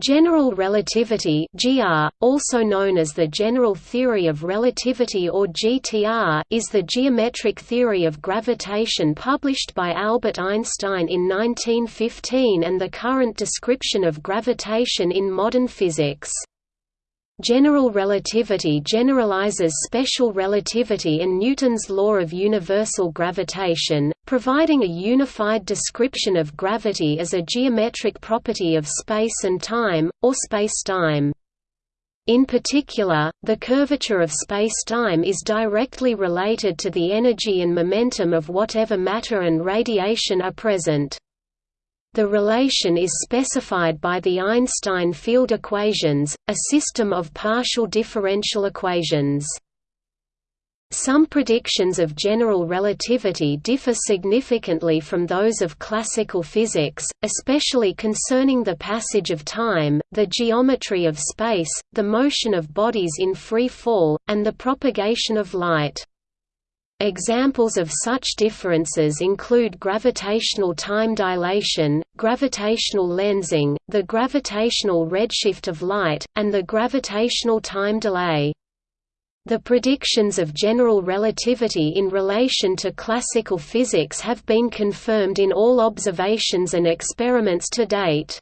General relativity (GR), also known as the general theory of relativity or GTR, is the geometric theory of gravitation published by Albert Einstein in 1915 and the current description of gravitation in modern physics. General relativity generalizes special relativity and Newton's law of universal gravitation, providing a unified description of gravity as a geometric property of space and time, or spacetime. In particular, the curvature of spacetime is directly related to the energy and momentum of whatever matter and radiation are present. The relation is specified by the Einstein field equations, a system of partial differential equations. Some predictions of general relativity differ significantly from those of classical physics, especially concerning the passage of time, the geometry of space, the motion of bodies in free fall, and the propagation of light. Examples of such differences include gravitational time dilation, gravitational lensing, the gravitational redshift of light, and the gravitational time delay. The predictions of general relativity in relation to classical physics have been confirmed in all observations and experiments to date.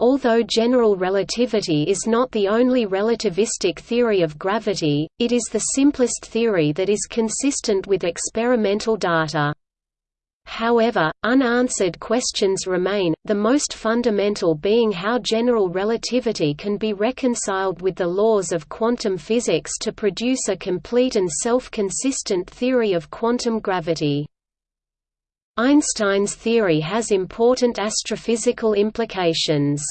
Although general relativity is not the only relativistic theory of gravity, it is the simplest theory that is consistent with experimental data. However, unanswered questions remain, the most fundamental being how general relativity can be reconciled with the laws of quantum physics to produce a complete and self-consistent theory of quantum gravity. Einstein's theory has important astrophysical implications.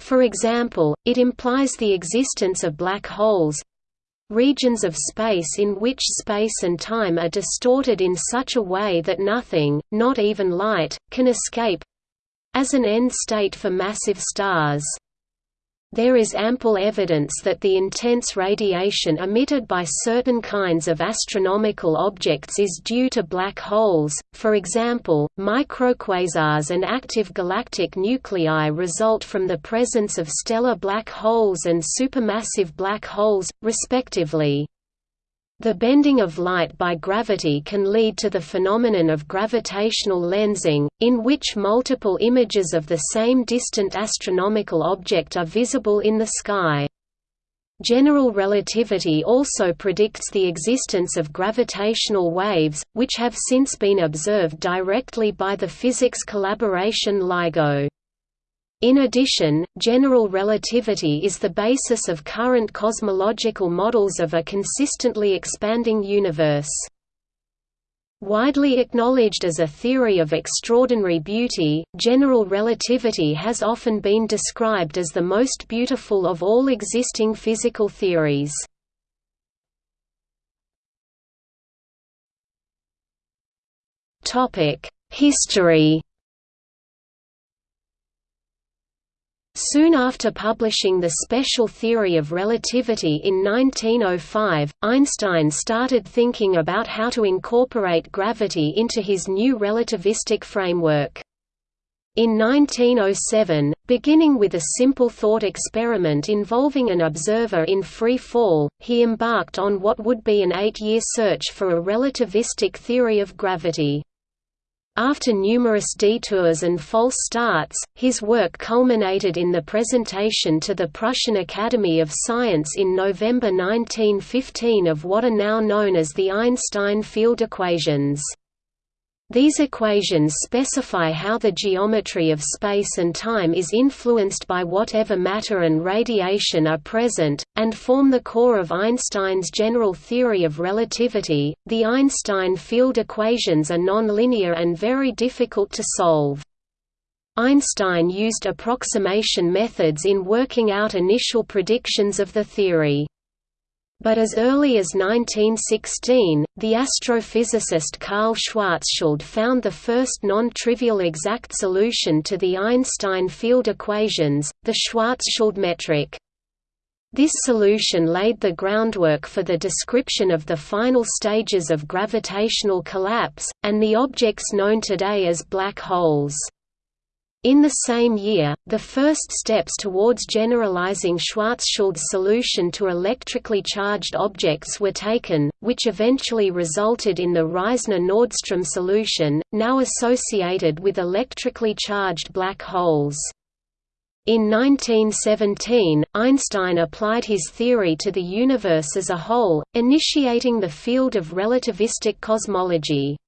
For example, it implies the existence of black holes—regions of space in which space and time are distorted in such a way that nothing, not even light, can escape—as an end state for massive stars. There is ample evidence that the intense radiation emitted by certain kinds of astronomical objects is due to black holes, for example, microquasars and active galactic nuclei result from the presence of stellar black holes and supermassive black holes, respectively. The bending of light by gravity can lead to the phenomenon of gravitational lensing, in which multiple images of the same distant astronomical object are visible in the sky. General relativity also predicts the existence of gravitational waves, which have since been observed directly by the physics collaboration LIGO. In addition, general relativity is the basis of current cosmological models of a consistently expanding universe. Widely acknowledged as a theory of extraordinary beauty, general relativity has often been described as the most beautiful of all existing physical theories. History Soon after publishing the special theory of relativity in 1905, Einstein started thinking about how to incorporate gravity into his new relativistic framework. In 1907, beginning with a simple thought experiment involving an observer in free fall, he embarked on what would be an eight-year search for a relativistic theory of gravity. After numerous detours and false starts, his work culminated in the presentation to the Prussian Academy of Science in November 1915 of what are now known as the Einstein field equations. These equations specify how the geometry of space and time is influenced by whatever matter and radiation are present, and form the core of Einstein's general theory of relativity. The Einstein field equations are nonlinear and very difficult to solve. Einstein used approximation methods in working out initial predictions of the theory. But as early as 1916, the astrophysicist Karl Schwarzschild found the first non-trivial exact solution to the Einstein field equations, the Schwarzschild metric. This solution laid the groundwork for the description of the final stages of gravitational collapse, and the objects known today as black holes. In the same year, the first steps towards generalizing Schwarzschild's solution to electrically charged objects were taken, which eventually resulted in the Reissner–Nordström solution, now associated with electrically charged black holes. In 1917, Einstein applied his theory to the universe as a whole, initiating the field of relativistic cosmology.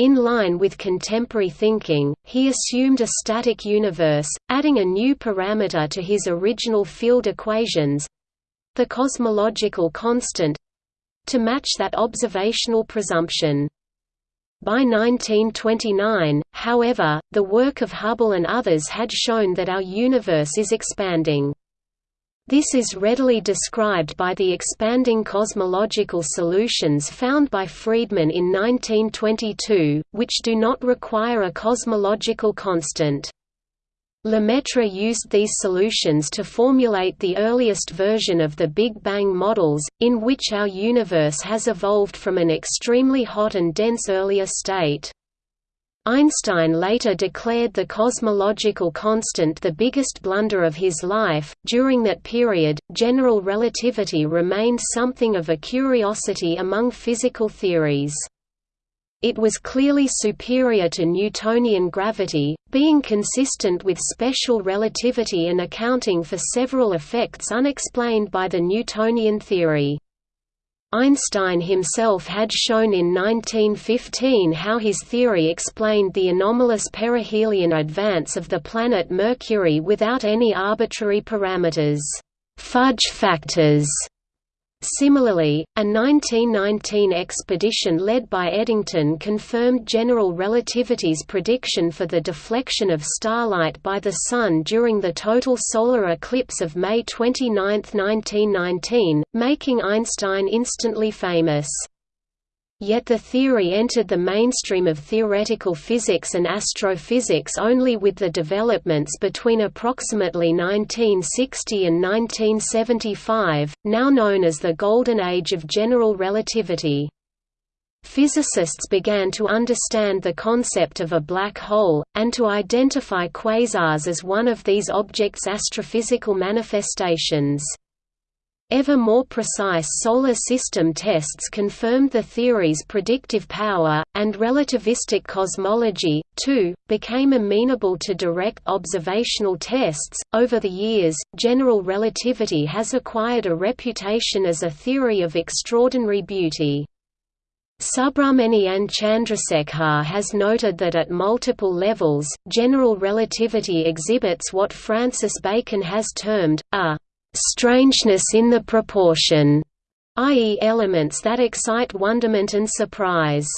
In line with contemporary thinking, he assumed a static universe, adding a new parameter to his original field equations—the cosmological constant—to match that observational presumption. By 1929, however, the work of Hubble and others had shown that our universe is expanding. This is readily described by the expanding cosmological solutions found by Friedmann in 1922, which do not require a cosmological constant. Lemaitre used these solutions to formulate the earliest version of the Big Bang models, in which our universe has evolved from an extremely hot and dense earlier state. Einstein later declared the cosmological constant the biggest blunder of his life. During that period, general relativity remained something of a curiosity among physical theories. It was clearly superior to Newtonian gravity, being consistent with special relativity and accounting for several effects unexplained by the Newtonian theory. Einstein himself had shown in 1915 how his theory explained the anomalous perihelion advance of the planet Mercury without any arbitrary parameters fudge factors Similarly, a 1919 expedition led by Eddington confirmed general relativity's prediction for the deflection of starlight by the Sun during the total solar eclipse of May 29, 1919, making Einstein instantly famous. Yet the theory entered the mainstream of theoretical physics and astrophysics only with the developments between approximately 1960 and 1975, now known as the Golden Age of General Relativity. Physicists began to understand the concept of a black hole, and to identify quasars as one of these objects' astrophysical manifestations. Ever more precise solar system tests confirmed the theory's predictive power, and relativistic cosmology, too, became amenable to direct observational tests. Over the years, general relativity has acquired a reputation as a theory of extraordinary beauty. Subrahmanyan Chandrasekhar has noted that at multiple levels, general relativity exhibits what Francis Bacon has termed, a strangeness in the proportion, i.e. elements that excite wonderment and surprise.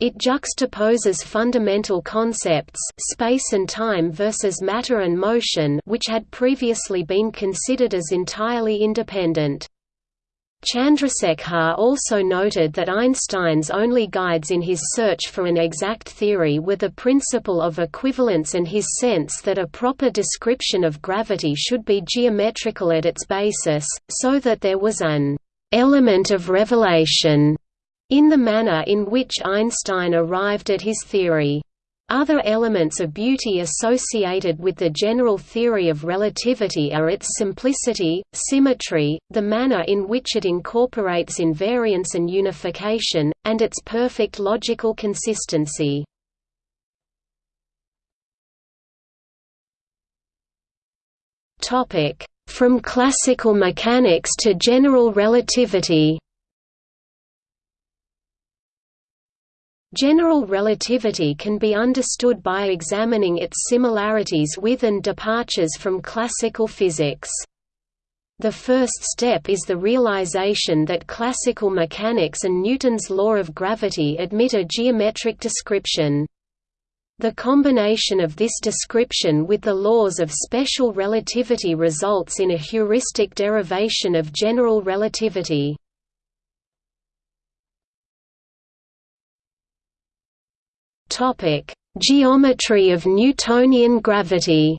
It juxtaposes fundamental concepts space and time versus matter and motion which had previously been considered as entirely independent. Chandrasekhar also noted that Einstein's only guides in his search for an exact theory were the principle of equivalence and his sense that a proper description of gravity should be geometrical at its basis, so that there was an element of revelation in the manner in which Einstein arrived at his theory. Other elements of beauty associated with the general theory of relativity are its simplicity, symmetry, the manner in which it incorporates invariance and unification, and its perfect logical consistency. From classical mechanics to general relativity General relativity can be understood by examining its similarities with and departures from classical physics. The first step is the realization that classical mechanics and Newton's law of gravity admit a geometric description. The combination of this description with the laws of special relativity results in a heuristic derivation of general relativity. Topic: Geometry of Newtonian gravity.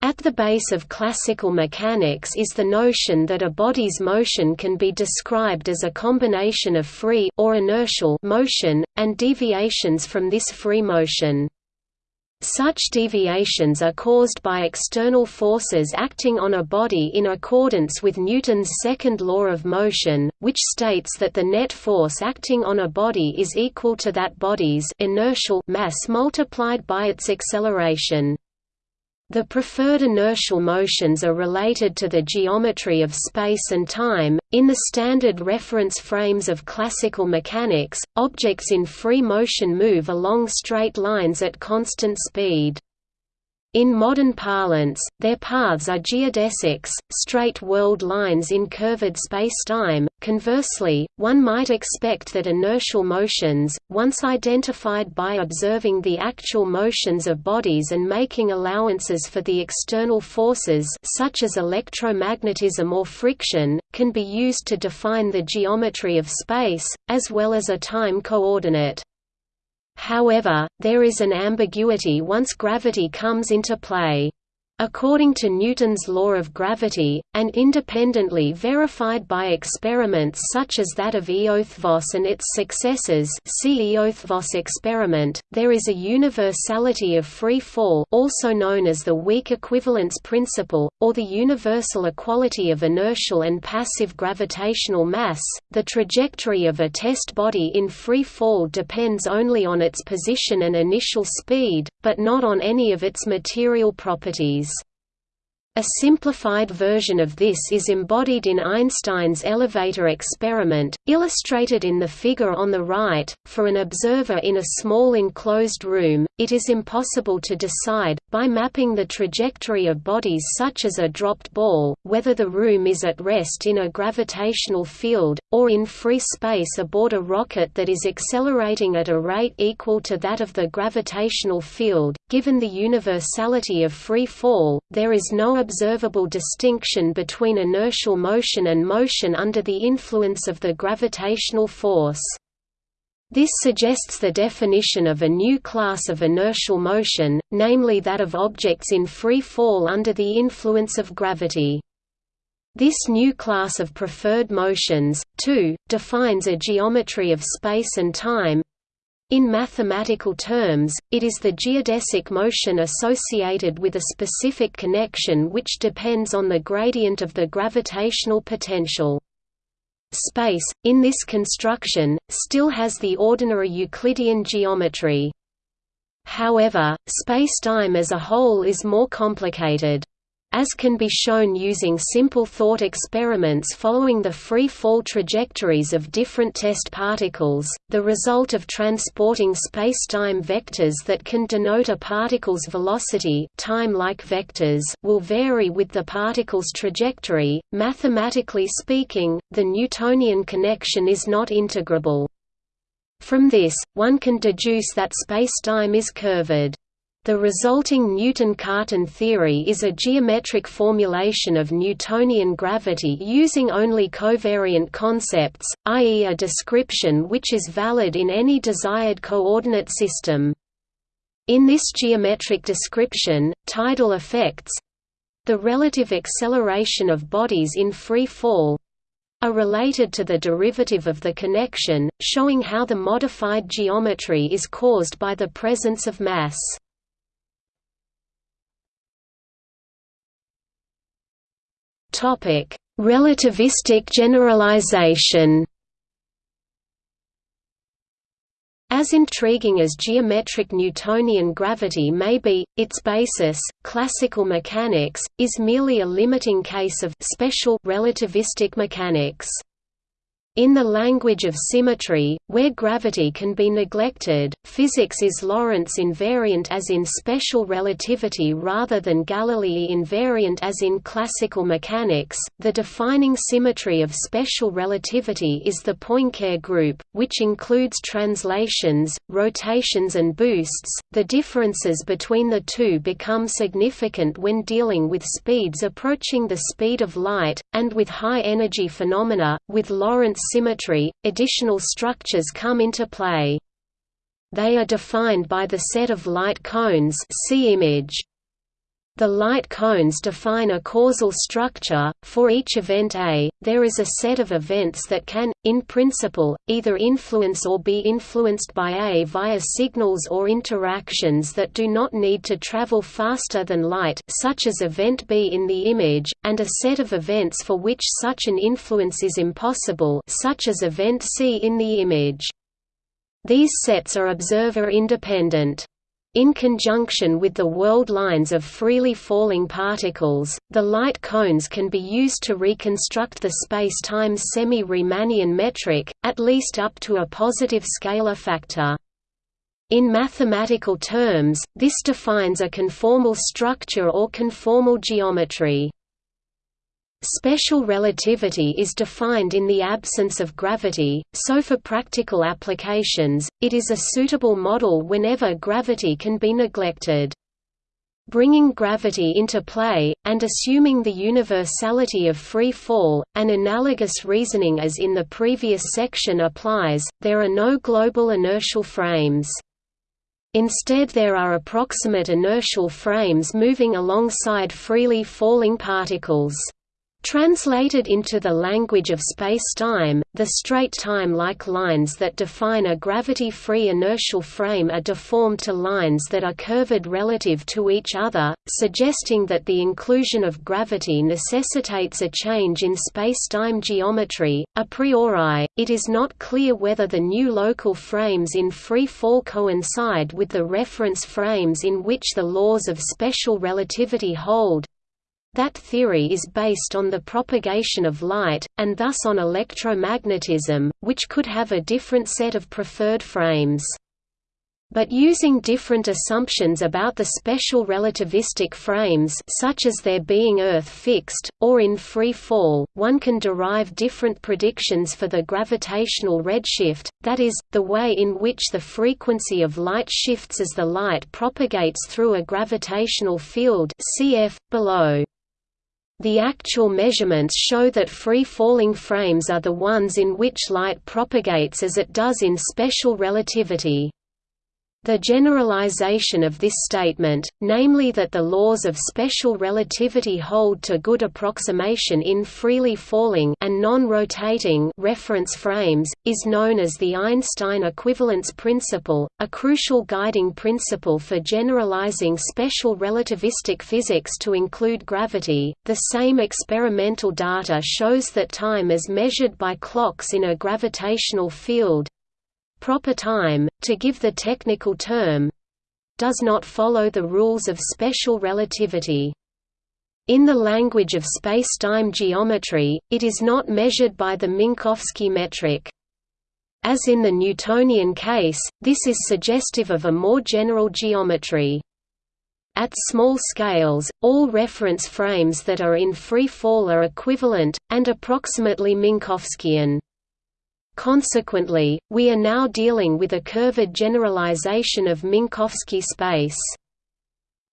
At the base of classical mechanics is the notion that a body's motion can be described as a combination of free or inertial motion, and deviations from this free motion. Such deviations are caused by external forces acting on a body in accordance with Newton's second law of motion, which states that the net force acting on a body is equal to that body's inertial mass multiplied by its acceleration. The preferred inertial motions are related to the geometry of space and time. In the standard reference frames of classical mechanics, objects in free motion move along straight lines at constant speed. In modern parlance, their paths are geodesics, straight world lines in curved spacetime. Conversely, one might expect that inertial motions, once identified by observing the actual motions of bodies and making allowances for the external forces such as electromagnetism or friction, can be used to define the geometry of space, as well as a time coordinate. However, there is an ambiguity once gravity comes into play. According to Newton's law of gravity, and independently verified by experiments such as that of Eötvös and its successors see Eötvös experiment, there is a universality of free fall also known as the weak equivalence principle, or the universal equality of inertial and passive gravitational mass. The trajectory of a test body in free fall depends only on its position and initial speed, but not on any of its material properties. A simplified version of this is embodied in Einstein's elevator experiment, illustrated in the figure on the right. For an observer in a small enclosed room, it is impossible to decide, by mapping the trajectory of bodies such as a dropped ball, whether the room is at rest in a gravitational field, or in free space aboard a rocket that is accelerating at a rate equal to that of the gravitational field. Given the universality of free fall, there is no observable distinction between inertial motion and motion under the influence of the gravitational force. This suggests the definition of a new class of inertial motion, namely that of objects in free fall under the influence of gravity. This new class of preferred motions, too, defines a geometry of space and time, in mathematical terms, it is the geodesic motion associated with a specific connection which depends on the gradient of the gravitational potential. Space, in this construction, still has the ordinary Euclidean geometry. However, spacetime as a whole is more complicated. As can be shown using simple thought experiments following the free fall trajectories of different test particles, the result of transporting spacetime vectors that can denote a particle's velocity time-like vectors will vary with the particle's trajectory. Mathematically speaking, the Newtonian connection is not integrable. From this, one can deduce that spacetime is curved. The resulting Newton-Cartan theory is a geometric formulation of Newtonian gravity using only covariant concepts, i.e. a description which is valid in any desired coordinate system. In this geometric description, tidal effects—the relative acceleration of bodies in free fall, are related to the derivative of the connection, showing how the modified geometry is caused by the presence of mass. Topic: Relativistic generalization. As intriguing as geometric Newtonian gravity may be, its basis, classical mechanics, is merely a limiting case of special relativistic mechanics. In the language of symmetry, where gravity can be neglected, physics is Lorentz invariant as in special relativity rather than Galilei invariant as in classical mechanics. The defining symmetry of special relativity is the Poincare group, which includes translations, rotations, and boosts. The differences between the two become significant when dealing with speeds approaching the speed of light, and with high energy phenomena, with Lorentz symmetry, additional structures come into play. They are defined by the set of light cones see image. The light cones define a causal structure. For each event A, there is a set of events that can, in principle, either influence or be influenced by A via signals or interactions that do not need to travel faster than light such as event B in the image, and a set of events for which such an influence is impossible such as event C in the image. These sets are observer-independent. In conjunction with the world lines of freely falling particles, the light cones can be used to reconstruct the space-time semi-Riemannian metric, at least up to a positive scalar factor. In mathematical terms, this defines a conformal structure or conformal geometry. Special relativity is defined in the absence of gravity, so for practical applications, it is a suitable model whenever gravity can be neglected. Bringing gravity into play, and assuming the universality of free fall, an analogous reasoning as in the previous section applies, there are no global inertial frames. Instead there are approximate inertial frames moving alongside freely falling particles. Translated into the language of spacetime, the straight time-like lines that define a gravity-free inertial frame are deformed to lines that are curved relative to each other, suggesting that the inclusion of gravity necessitates a change in spacetime geometry. A priori, it is not clear whether the new local frames in free fall coincide with the reference frames in which the laws of special relativity hold, that theory is based on the propagation of light, and thus on electromagnetism, which could have a different set of preferred frames. But using different assumptions about the special relativistic frames such as their being Earth-fixed, or in free fall, one can derive different predictions for the gravitational redshift, that is, the way in which the frequency of light shifts as the light propagates through a gravitational field cf. below. The actual measurements show that free-falling frames are the ones in which light propagates as it does in special relativity. The generalization of this statement, namely that the laws of special relativity hold to good approximation in freely falling and non-rotating reference frames, is known as the Einstein equivalence principle, a crucial guiding principle for generalizing special relativistic physics to include gravity. The same experimental data shows that time as measured by clocks in a gravitational field proper time, to give the technical term does not follow the rules of special relativity. In the language of spacetime geometry, it is not measured by the Minkowski metric. As in the Newtonian case, this is suggestive of a more general geometry. At small scales, all reference frames that are in free fall are equivalent, and approximately Minkowskian. Consequently, we are now dealing with a curved generalization of Minkowski space.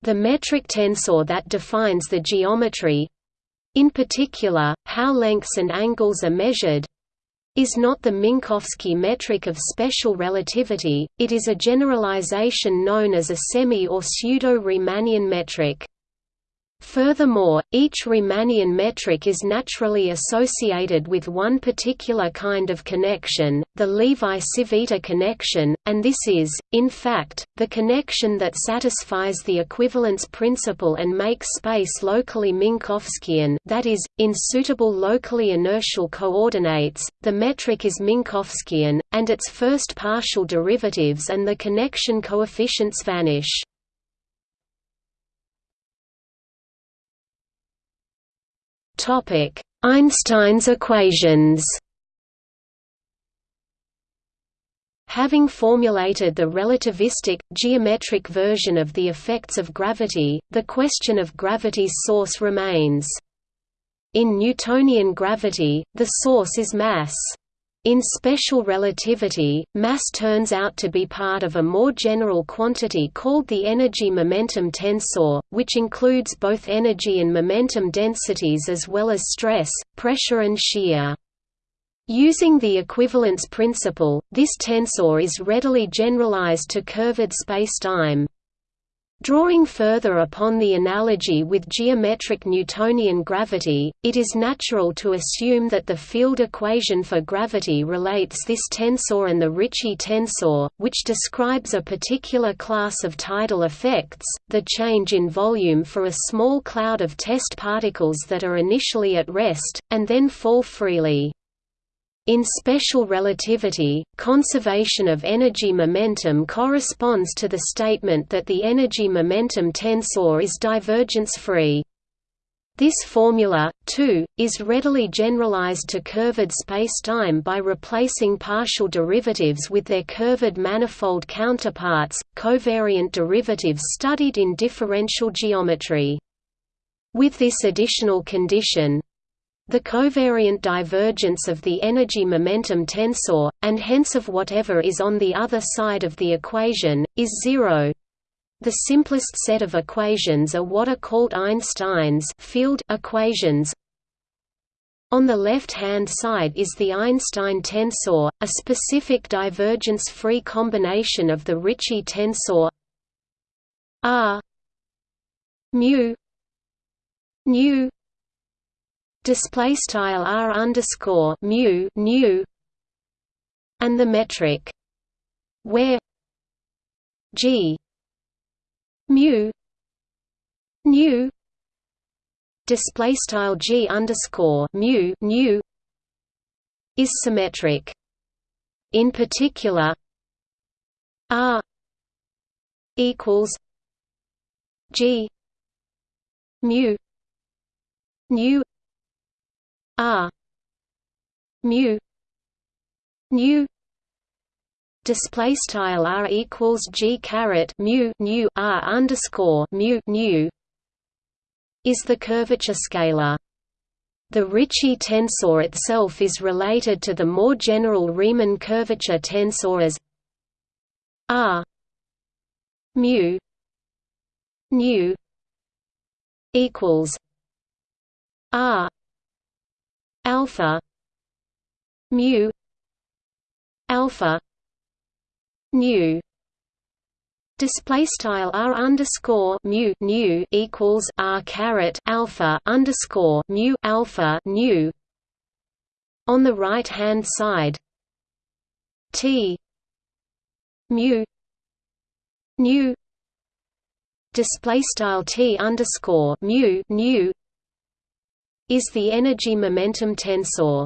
The metric tensor that defines the geometry—in particular, how lengths and angles are measured—is not the Minkowski metric of special relativity, it is a generalization known as a semi- or pseudo-Riemannian metric. Furthermore, each Riemannian metric is naturally associated with one particular kind of connection, the Levi-Civita connection, and this is, in fact, the connection that satisfies the equivalence principle and makes space locally Minkowskian that is, in suitable locally inertial coordinates, the metric is Minkowskian, and its first partial derivatives and the connection coefficients vanish. Topic: Einstein's equations. Having formulated the relativistic, geometric version of the effects of gravity, the question of gravity's source remains. In Newtonian gravity, the source is mass. In special relativity, mass turns out to be part of a more general quantity called the energy-momentum tensor, which includes both energy and momentum densities as well as stress, pressure and shear. Using the equivalence principle, this tensor is readily generalized to curved spacetime. Drawing further upon the analogy with geometric Newtonian gravity, it is natural to assume that the field equation for gravity relates this tensor and the Ricci tensor, which describes a particular class of tidal effects, the change in volume for a small cloud of test particles that are initially at rest, and then fall freely. In special relativity, conservation of energy momentum corresponds to the statement that the energy-momentum tensor is divergence-free. This formula, too, is readily generalized to curved spacetime by replacing partial derivatives with their curved manifold counterparts, covariant derivatives studied in differential geometry. With this additional condition, the covariant divergence of the energy-momentum tensor, and hence of whatever is on the other side of the equation, is zero. The simplest set of equations are what are called Einstein's field equations. On the left-hand side is the Einstein tensor, a specific divergence-free combination of the Ricci tensor R mu nu display style r underscore mu nu and the metric where g mu nu display style g underscore mu nu is symmetric. In particular, r equals g mu nu R. Mu. Nu. Display style r equals g caret mu nu r underscore mu nu. Is the curvature scalar. The Ricci tensor itself is related to the more general Riemann curvature tensor as r. Mu. Nu. Equals r alpha. Mu. Alpha. Nu Display style r underscore mu nu equals r caret alpha underscore mu alpha nu. On the right hand side, t. Mu. Nu display style t underscore mu nu is the energy-momentum tensor.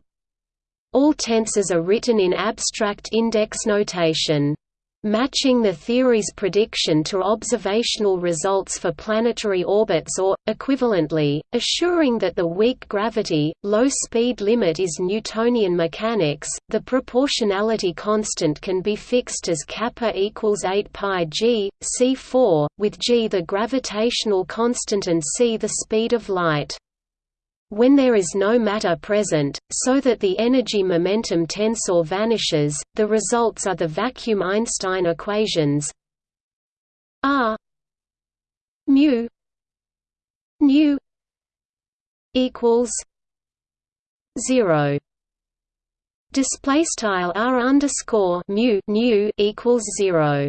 All tensors are written in abstract index notation. Matching the theory's prediction to observational results for planetary orbits or, equivalently, assuring that the weak gravity, low speed limit is Newtonian mechanics, the proportionality constant can be fixed as kappa equals 8 pi g, c4, with g the gravitational constant and c the speed of light when there is no matter present, so that the energy-momentum tensor vanishes, the results are the vacuum Einstein equations R mu nu equals zero. Display style R underscore mu nu equals zero.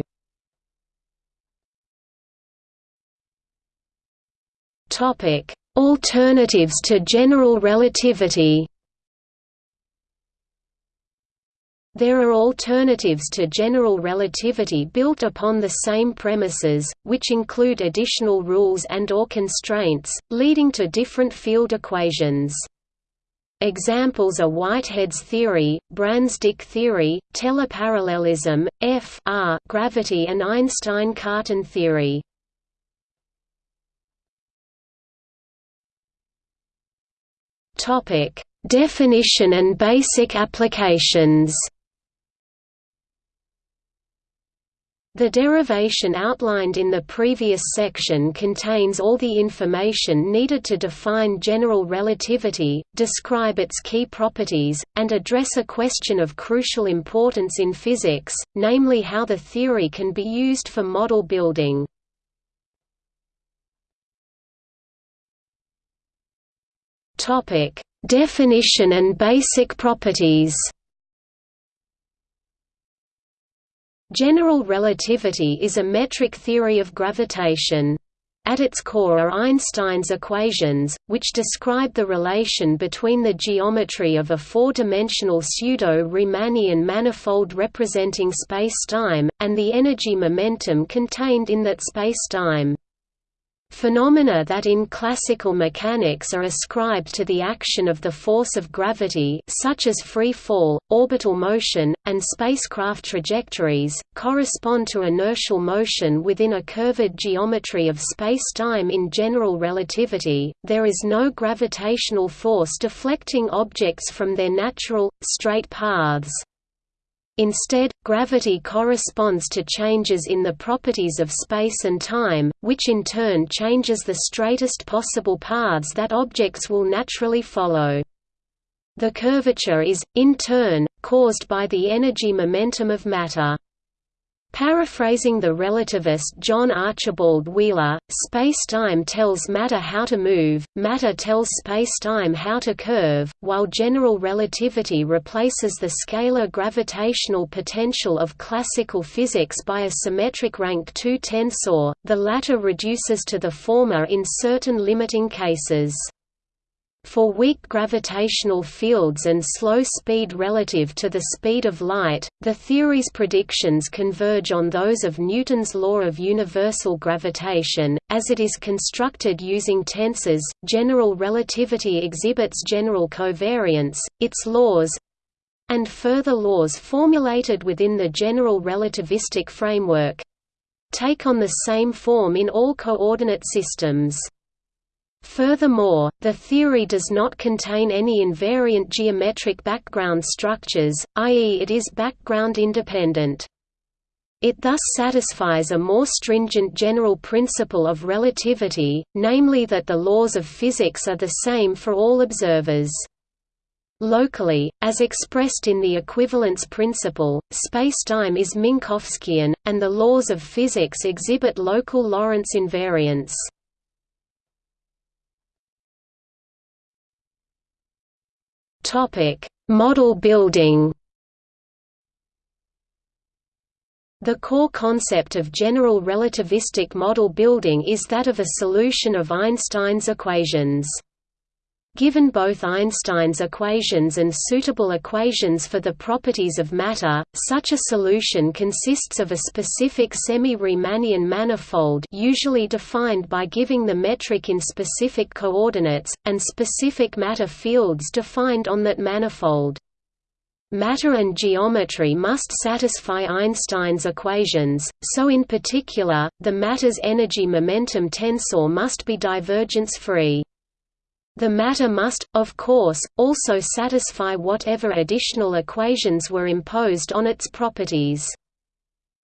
Topic Alternatives to general relativity There are alternatives to general relativity built upon the same premises, which include additional rules and or constraints, leading to different field equations. Examples are Whitehead's theory, Brans-Dicke theory, teleparallelism, F gravity and Einstein-Cartan theory. Topic: Definition and basic applications. The derivation outlined in the previous section contains all the information needed to define general relativity, describe its key properties, and address a question of crucial importance in physics, namely how the theory can be used for model building. Topic: Definition and basic properties. General relativity is a metric theory of gravitation. At its core are Einstein's equations, which describe the relation between the geometry of a four-dimensional pseudo-Riemannian manifold representing spacetime, and the energy momentum contained in that spacetime. Phenomena that in classical mechanics are ascribed to the action of the force of gravity such as free fall, orbital motion, and spacecraft trajectories, correspond to inertial motion within a curved geometry of spacetime in general relativity. There is no gravitational force deflecting objects from their natural, straight paths. Instead, gravity corresponds to changes in the properties of space and time, which in turn changes the straightest possible paths that objects will naturally follow. The curvature is, in turn, caused by the energy momentum of matter. Paraphrasing the relativist John Archibald Wheeler, space-time tells matter how to move, matter tells space-time how to curve, while general relativity replaces the scalar gravitational potential of classical physics by a symmetric rank 2 tensor, the latter reduces to the former in certain limiting cases. For weak gravitational fields and slow speed relative to the speed of light, the theory's predictions converge on those of Newton's law of universal gravitation, as it is constructed using tensors. General relativity exhibits general covariance, its laws and further laws formulated within the general relativistic framework take on the same form in all coordinate systems. Furthermore, the theory does not contain any invariant geometric background structures, i.e. it is background independent. It thus satisfies a more stringent general principle of relativity, namely that the laws of physics are the same for all observers. Locally, as expressed in the equivalence principle, spacetime is Minkowskian, and the laws of physics exhibit local Lorentz invariance. Topic: Model building. The core concept of general relativistic model building is that of a solution of Einstein's equations. Given both Einstein's equations and suitable equations for the properties of matter, such a solution consists of a specific semi-Riemannian manifold usually defined by giving the metric in specific coordinates, and specific matter fields defined on that manifold. Matter and geometry must satisfy Einstein's equations, so in particular, the matter's energy-momentum tensor must be divergence-free. The matter must, of course, also satisfy whatever additional equations were imposed on its properties.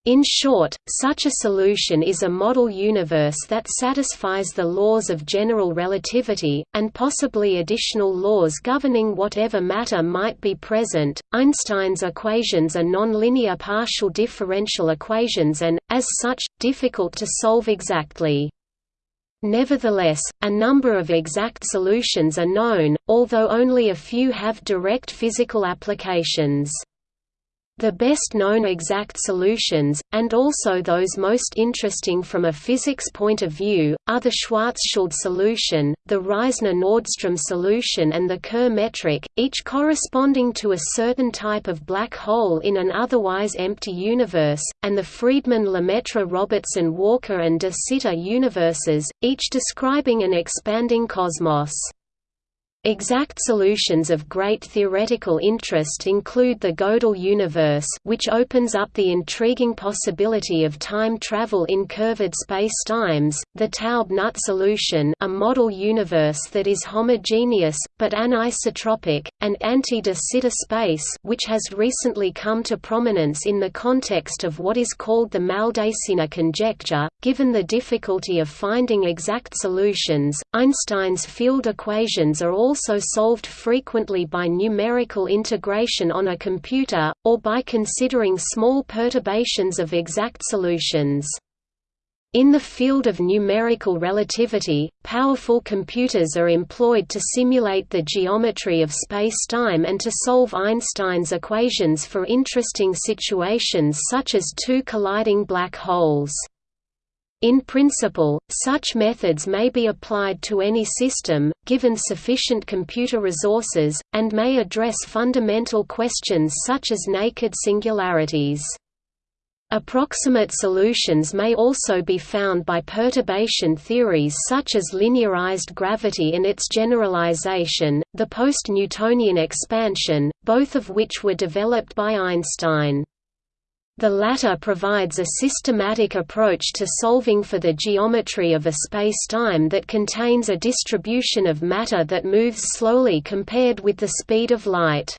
In short, such a solution is a model universe that satisfies the laws of general relativity, and possibly additional laws governing whatever matter might be present. Einstein's equations are nonlinear partial differential equations and, as such, difficult to solve exactly. Nevertheless, a number of exact solutions are known, although only a few have direct physical applications. The best known exact solutions, and also those most interesting from a physics point of view, are the Schwarzschild solution, the Reissner-Nordström solution and the Kerr metric, each corresponding to a certain type of black hole in an otherwise empty universe, and the Friedmann-Lemaitre-Robertson-Walker and de Sitter universes, each describing an expanding cosmos. Exact solutions of great theoretical interest include the Gödel universe which opens up the intriguing possibility of time travel in curved spacetimes, the Taub-Nut solution a model universe that is homogeneous, but anisotropic, and anti-de Sitter space which has recently come to prominence in the context of what is called the Maldacena conjecture. Given the difficulty of finding exact solutions, Einstein's field equations are all also solved frequently by numerical integration on a computer, or by considering small perturbations of exact solutions. In the field of numerical relativity, powerful computers are employed to simulate the geometry of spacetime and to solve Einstein's equations for interesting situations such as two colliding black holes. In principle, such methods may be applied to any system, given sufficient computer resources, and may address fundamental questions such as naked singularities. Approximate solutions may also be found by perturbation theories such as linearized gravity and its generalization, the post-Newtonian expansion, both of which were developed by Einstein. The latter provides a systematic approach to solving for the geometry of a spacetime that contains a distribution of matter that moves slowly compared with the speed of light.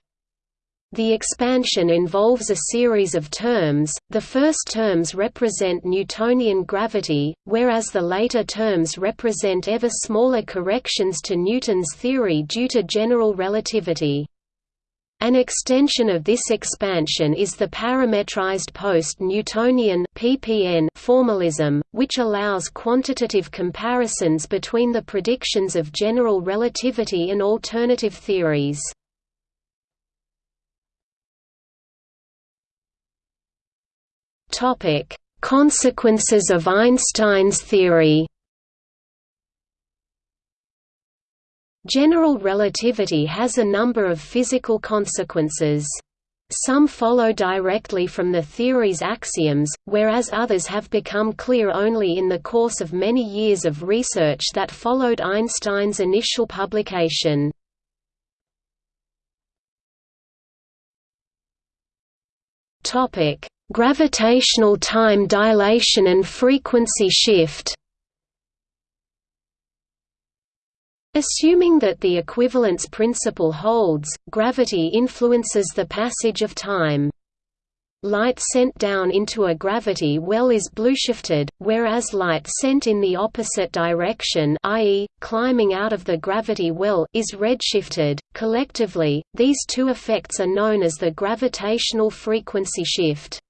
The expansion involves a series of terms, the first terms represent Newtonian gravity, whereas the later terms represent ever smaller corrections to Newton's theory due to general relativity. An extension of this expansion is the parametrized post-Newtonian formalism, which allows quantitative comparisons between the predictions of general relativity and alternative theories. Consequences of Einstein's theory. General relativity has a number of physical consequences. Some follow directly from the theory's axioms, whereas others have become clear only in the course of many years of research that followed Einstein's initial publication. Gravitational time dilation and frequency shift Assuming that the equivalence principle holds, gravity influences the passage of time. Light sent down into a gravity well is blueshifted, whereas light sent in the opposite direction i.e., climbing out of the gravity well is redshifted. Collectively, these two effects are known as the gravitational frequency shift.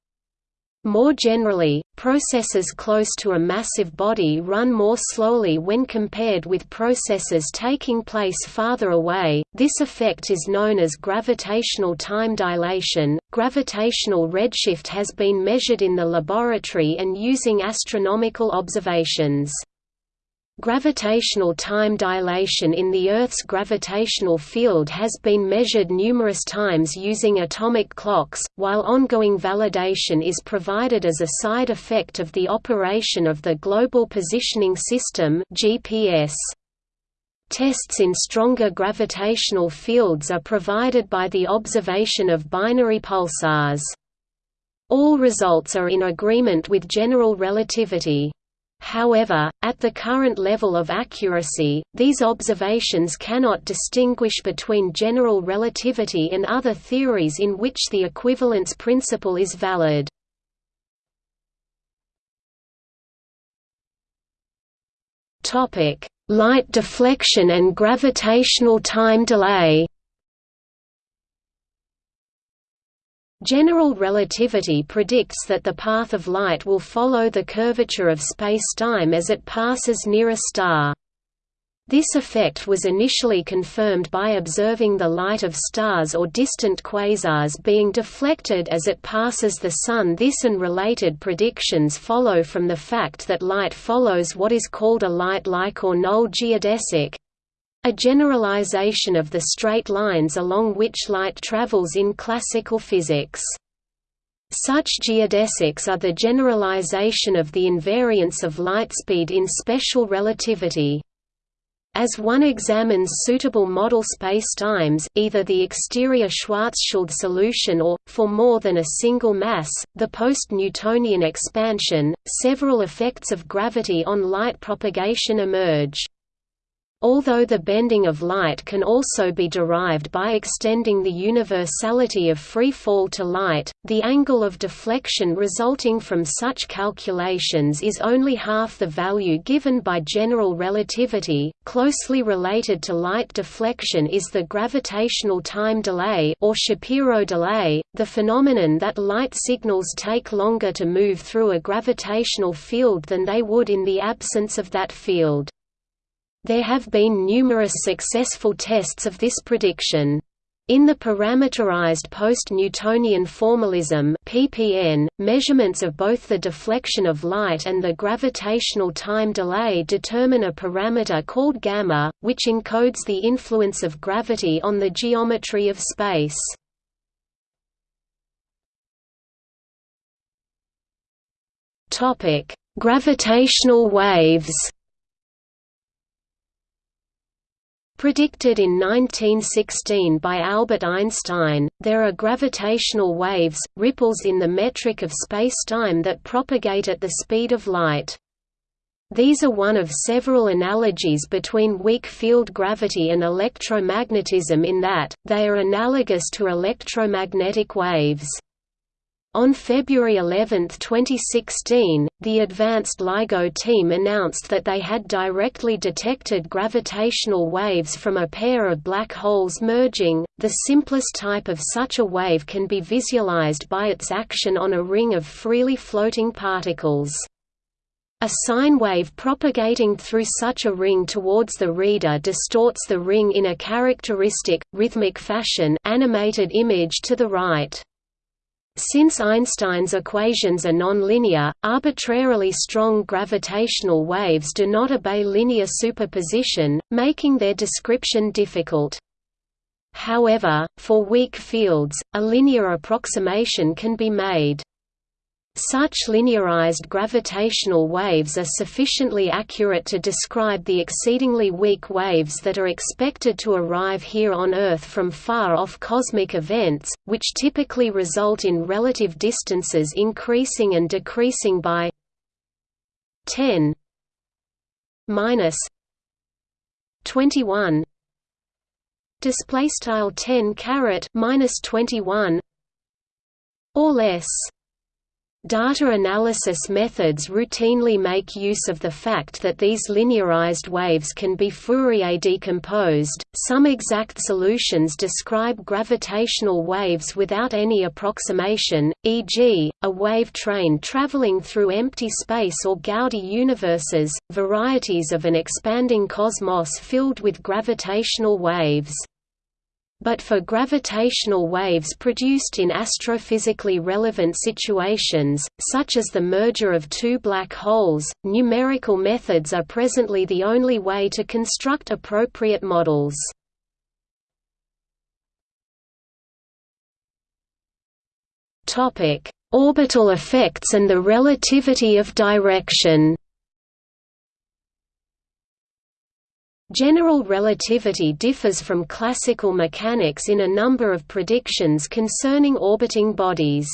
More generally, processes close to a massive body run more slowly when compared with processes taking place farther away. This effect is known as gravitational time dilation. Gravitational redshift has been measured in the laboratory and using astronomical observations. Gravitational time dilation in the Earth's gravitational field has been measured numerous times using atomic clocks, while ongoing validation is provided as a side effect of the operation of the Global Positioning System GPS. Tests in stronger gravitational fields are provided by the observation of binary pulsars. All results are in agreement with general relativity. However, at the current level of accuracy, these observations cannot distinguish between general relativity and other theories in which the equivalence principle is valid. Light deflection and gravitational time delay General relativity predicts that the path of light will follow the curvature of spacetime as it passes near a star. This effect was initially confirmed by observing the light of stars or distant quasars being deflected as it passes the Sun this and related predictions follow from the fact that light follows what is called a light-like or null geodesic, a generalization of the straight lines along which light travels in classical physics. Such geodesics are the generalization of the invariance of lightspeed in special relativity. As one examines suitable model spacetimes, either the exterior Schwarzschild solution or, for more than a single mass, the post-Newtonian expansion, several effects of gravity on light propagation emerge. Although the bending of light can also be derived by extending the universality of free fall to light, the angle of deflection resulting from such calculations is only half the value given by general relativity. Closely related to light deflection is the gravitational time delay or Shapiro delay, the phenomenon that light signals take longer to move through a gravitational field than they would in the absence of that field. There have been numerous successful tests of this prediction. In the parameterized post-Newtonian formalism (PPN), measurements of both the deflection of light and the gravitational time delay determine a parameter called gamma, which encodes the influence of gravity on the geometry of space. Topic: Gravitational waves. Predicted in 1916 by Albert Einstein, there are gravitational waves, ripples in the metric of spacetime that propagate at the speed of light. These are one of several analogies between weak field gravity and electromagnetism in that, they are analogous to electromagnetic waves. On February 11, 2016, the Advanced LIGO team announced that they had directly detected gravitational waves from a pair of black holes merging. The simplest type of such a wave can be visualized by its action on a ring of freely floating particles. A sine wave propagating through such a ring towards the reader distorts the ring in a characteristic, rhythmic fashion animated image to the right. Since Einstein's equations are nonlinear, arbitrarily strong gravitational waves do not obey linear superposition, making their description difficult. However, for weak fields, a linear approximation can be made. Such linearized gravitational waves are sufficiently accurate to describe the exceedingly weak waves that are expected to arrive here on Earth from far-off cosmic events, which typically result in relative distances increasing and decreasing by 10 minus 21 display style 10 caret minus 21 or less Data analysis methods routinely make use of the fact that these linearized waves can be Fourier decomposed. Some exact solutions describe gravitational waves without any approximation, e.g., a wave train traveling through empty space or Gowdy universes, varieties of an expanding cosmos filled with gravitational waves but for gravitational waves produced in astrophysically relevant situations, such as the merger of two black holes, numerical methods are presently the only way to construct appropriate models. Orbital effects and the relativity of direction General relativity differs from classical mechanics in a number of predictions concerning orbiting bodies.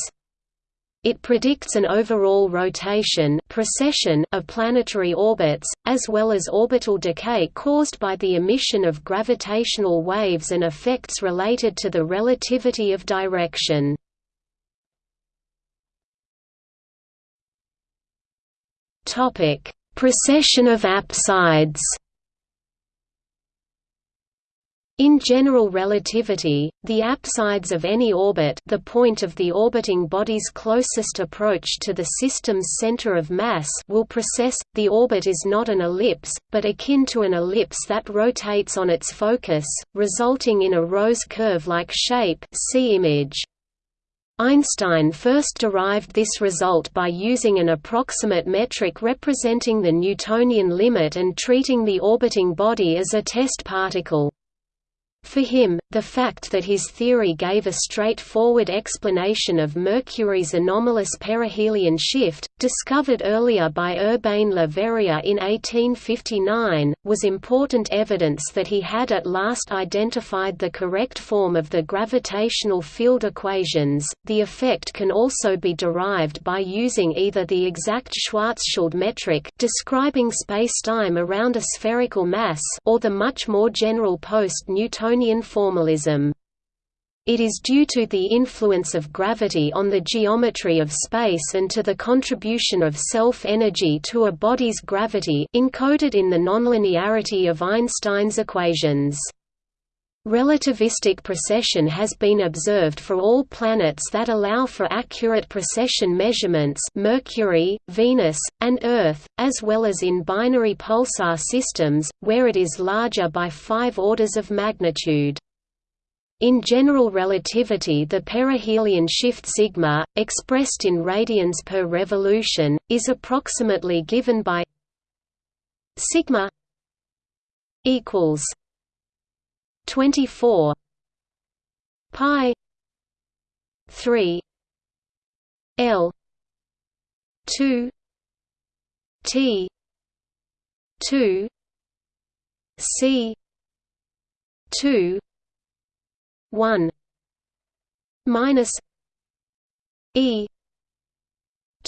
It predicts an overall rotation precession of planetary orbits, as well as orbital decay caused by the emission of gravitational waves and effects related to the relativity of direction. Precession of apsides in general relativity, the apsides of any orbit the point of the orbiting body's closest approach to the system's center of mass will precess. The orbit is not an ellipse, but akin to an ellipse that rotates on its focus, resulting in a rose curve-like shape see image. Einstein first derived this result by using an approximate metric representing the Newtonian limit and treating the orbiting body as a test particle. For him, the fact that his theory gave a straightforward explanation of Mercury's anomalous perihelion shift, discovered earlier by Urbain Le Verrier in 1859, was important evidence that he had at last identified the correct form of the gravitational field equations. The effect can also be derived by using either the exact Schwarzschild metric describing spacetime around a spherical mass or the much more general post-Newtonian Newtonian formalism. It is due to the influence of gravity on the geometry of space and to the contribution of self-energy to a body's gravity encoded in the nonlinearity of Einstein's equations. Relativistic precession has been observed for all planets that allow for accurate precession measurements Mercury, Venus, and Earth, as well as in binary pulsar systems, where it is larger by five orders of magnitude. In general relativity the perihelion shift sigma, expressed in radians per revolution, is approximately given by sigma equals 24 pi 3 L 2 T 2 C 2 1 minus E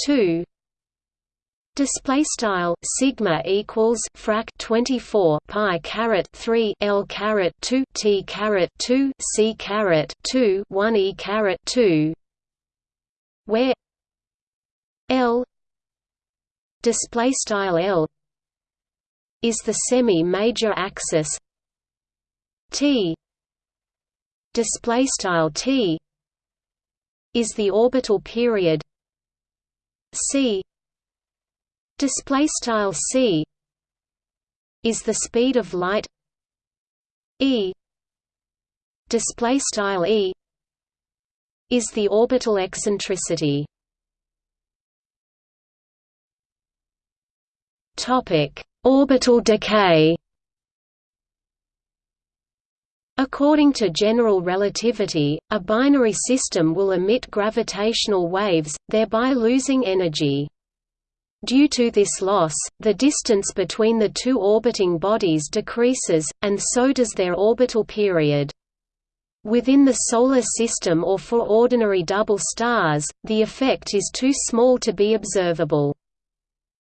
2 Display style sigma equals frac 24 pi caret 3 l caret 2 t caret 2 c caret 2 1 e caret 2 where l display style l is the semi-major axis t display style t is the orbital period c display style c is the speed of light. E display style e is the orbital eccentricity. Topic orbital decay. According to general relativity, a binary system will emit gravitational waves, thereby losing energy. Due to this loss, the distance between the two orbiting bodies decreases, and so does their orbital period. Within the Solar System or for ordinary double stars, the effect is too small to be observable.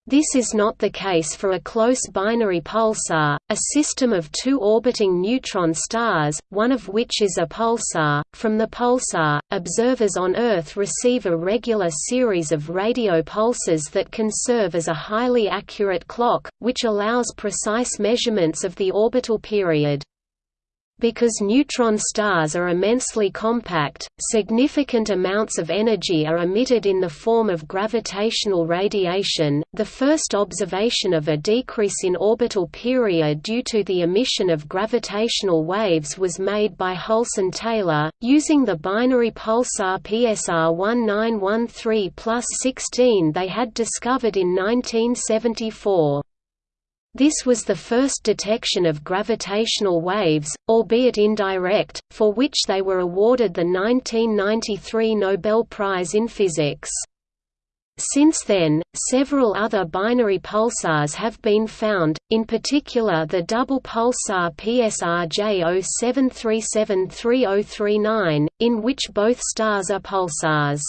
This is not the case for a close binary pulsar, a system of two orbiting neutron stars, one of which is a pulsar. From the pulsar, observers on Earth receive a regular series of radio pulses that can serve as a highly accurate clock, which allows precise measurements of the orbital period. Because neutron stars are immensely compact, significant amounts of energy are emitted in the form of gravitational radiation. The first observation of a decrease in orbital period due to the emission of gravitational waves was made by Hulse Taylor, using the binary pulsar PSR 1913 plus 16 they had discovered in 1974. This was the first detection of gravitational waves, albeit indirect, for which they were awarded the 1993 Nobel Prize in Physics. Since then, several other binary pulsars have been found, in particular the double pulsar PSR J07373039, in which both stars are pulsars.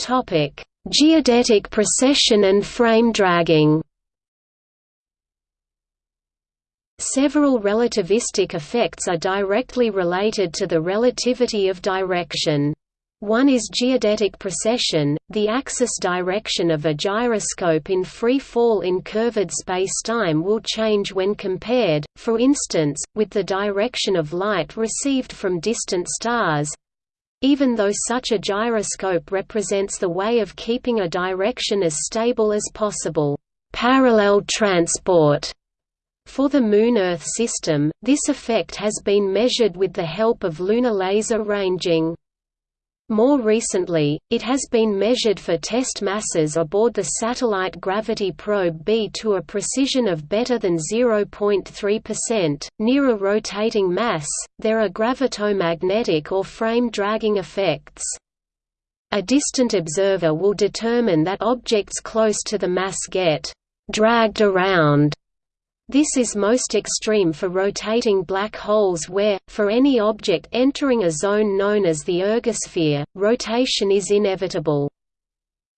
Topic: Geodetic precession and frame dragging Several relativistic effects are directly related to the relativity of direction. One is geodetic precession, the axis direction of a gyroscope in free fall in curved spacetime will change when compared, for instance, with the direction of light received from distant stars, even though such a gyroscope represents the way of keeping a direction as stable as possible. Parallel transport for the Moon-Earth system, this effect has been measured with the help of lunar laser ranging. More recently, it has been measured for test masses aboard the satellite gravity probe B to a precision of better than 0.3%. Near a rotating mass, there are gravitomagnetic or frame dragging effects. A distant observer will determine that objects close to the mass get dragged around this is most extreme for rotating black holes where, for any object entering a zone known as the ergosphere, rotation is inevitable.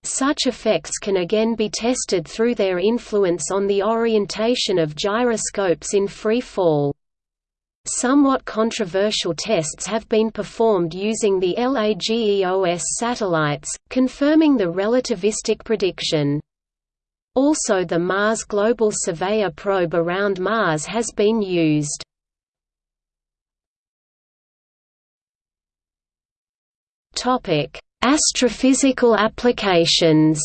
Such effects can again be tested through their influence on the orientation of gyroscopes in free fall. Somewhat controversial tests have been performed using the LAGEOS satellites, confirming the relativistic prediction. Also the Mars Global Surveyor probe around Mars has been used. Astrophysical applications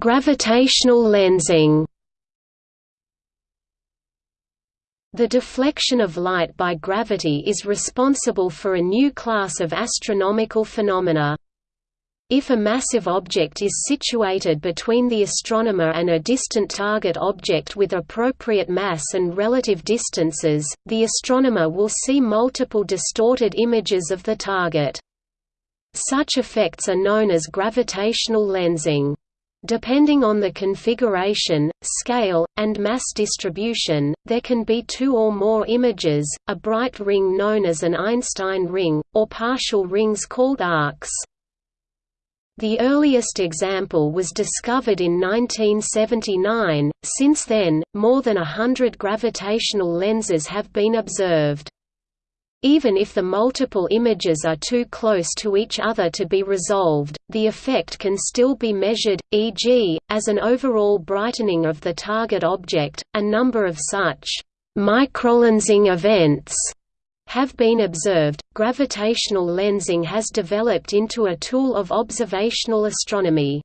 Gravitational lensing The deflection of light by gravity is responsible for a new class of astronomical phenomena. If a massive object is situated between the astronomer and a distant target object with appropriate mass and relative distances, the astronomer will see multiple distorted images of the target. Such effects are known as gravitational lensing. Depending on the configuration, scale, and mass distribution, there can be two or more images, a bright ring known as an Einstein ring, or partial rings called arcs. The earliest example was discovered in 1979, since then, more than a hundred gravitational lenses have been observed. Even if the multiple images are too close to each other to be resolved, the effect can still be measured, e.g., as an overall brightening of the target object. A number of such microlensing events have been observed. Gravitational lensing has developed into a tool of observational astronomy.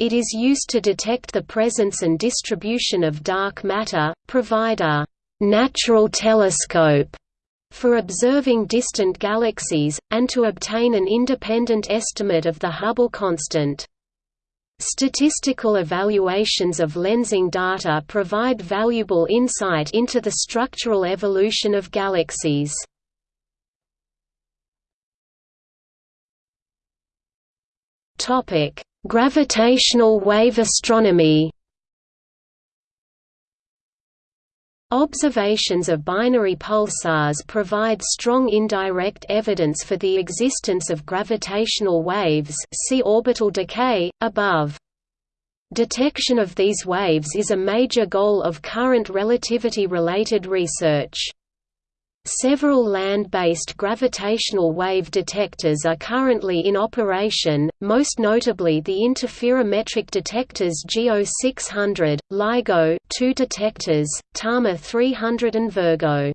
It is used to detect the presence and distribution of dark matter, provide a natural telescope for observing distant galaxies, and to obtain an independent estimate of the Hubble constant. Statistical evaluations of lensing data provide valuable insight into the structural evolution of galaxies. Gravitational wave astronomy Observations of binary pulsars provide strong indirect evidence for the existence of gravitational waves see orbital decay, above. Detection of these waves is a major goal of current relativity-related research. Several land-based gravitational wave detectors are currently in operation, most notably the interferometric detectors GEO 600, LIGO 2 detectors, TAMA 300 and Virgo.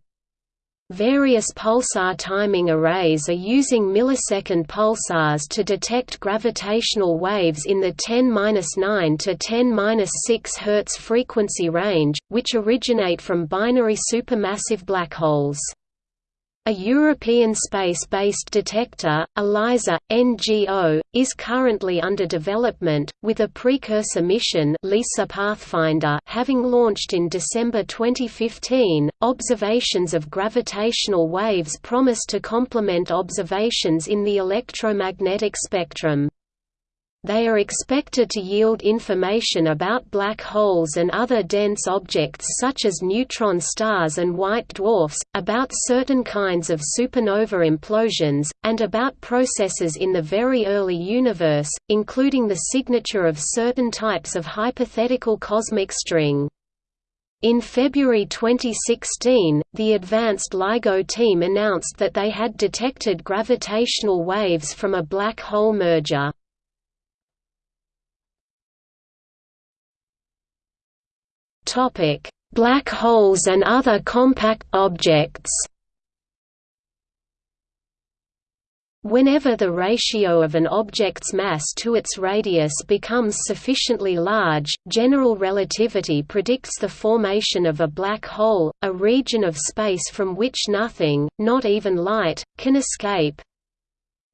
Various pulsar timing arrays are using millisecond pulsars to detect gravitational waves in the 10-9 to 10-6 Hz frequency range, which originate from binary supermassive black holes. A European space-based detector, ELISA, NGO, is currently under development, with a precursor mission LISA Pathfinder having launched in December 2015. Observations of gravitational waves promise to complement observations in the electromagnetic spectrum. They are expected to yield information about black holes and other dense objects such as neutron stars and white dwarfs, about certain kinds of supernova implosions, and about processes in the very early universe, including the signature of certain types of hypothetical cosmic string. In February 2016, the Advanced LIGO team announced that they had detected gravitational waves from a black hole merger. Topic: Black holes and other compact objects. Whenever the ratio of an object's mass to its radius becomes sufficiently large, general relativity predicts the formation of a black hole, a region of space from which nothing, not even light, can escape.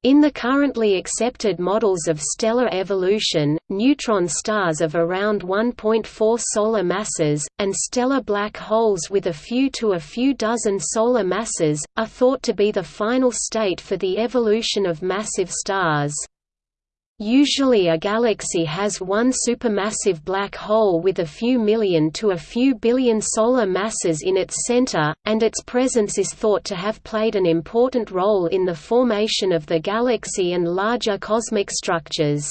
In the currently accepted models of stellar evolution, neutron stars of around 1.4 solar masses, and stellar black holes with a few to a few dozen solar masses, are thought to be the final state for the evolution of massive stars. Usually a galaxy has one supermassive black hole with a few million to a few billion solar masses in its center, and its presence is thought to have played an important role in the formation of the galaxy and larger cosmic structures.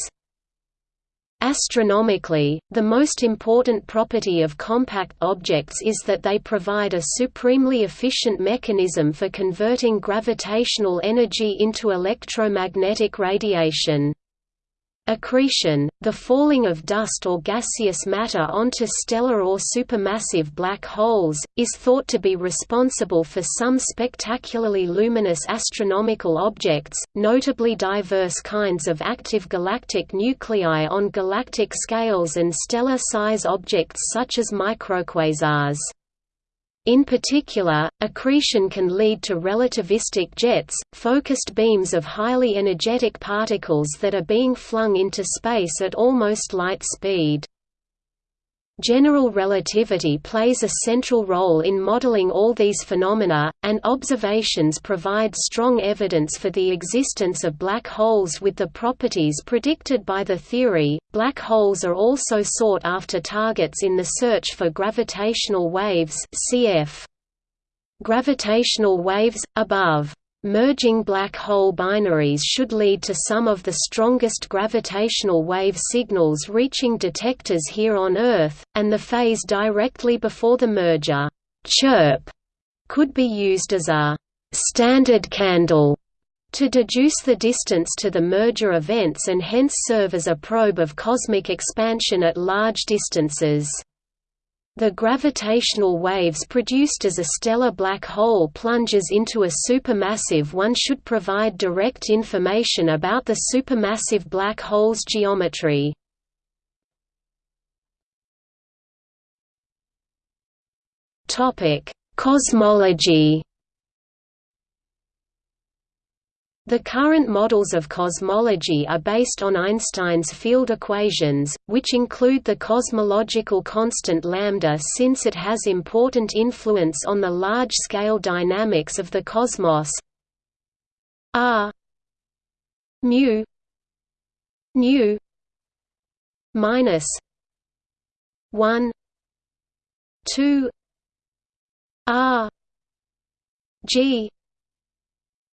Astronomically, the most important property of compact objects is that they provide a supremely efficient mechanism for converting gravitational energy into electromagnetic radiation. Accretion, the falling of dust or gaseous matter onto stellar or supermassive black holes, is thought to be responsible for some spectacularly luminous astronomical objects, notably diverse kinds of active galactic nuclei on galactic scales and stellar-size objects such as microquasars. In particular, accretion can lead to relativistic jets, focused beams of highly energetic particles that are being flung into space at almost light speed. General relativity plays a central role in modeling all these phenomena, and observations provide strong evidence for the existence of black holes with the properties predicted by the theory. Black holes are also sought after targets in the search for gravitational waves, cf. Gravitational waves above. Merging black hole binaries should lead to some of the strongest gravitational wave signals reaching detectors here on Earth, and the phase directly before the merger chirp could be used as a standard candle to deduce the distance to the merger events and hence serve as a probe of cosmic expansion at large distances. The gravitational waves produced as a stellar black hole plunges into a supermassive one should provide direct information about the supermassive black hole's geometry. Cosmology The current models of cosmology are based on Einstein's field equations, which include the cosmological constant lambda since it has important influence on the large-scale dynamics of the cosmos. R mu. Nu minus 1 2 r. G.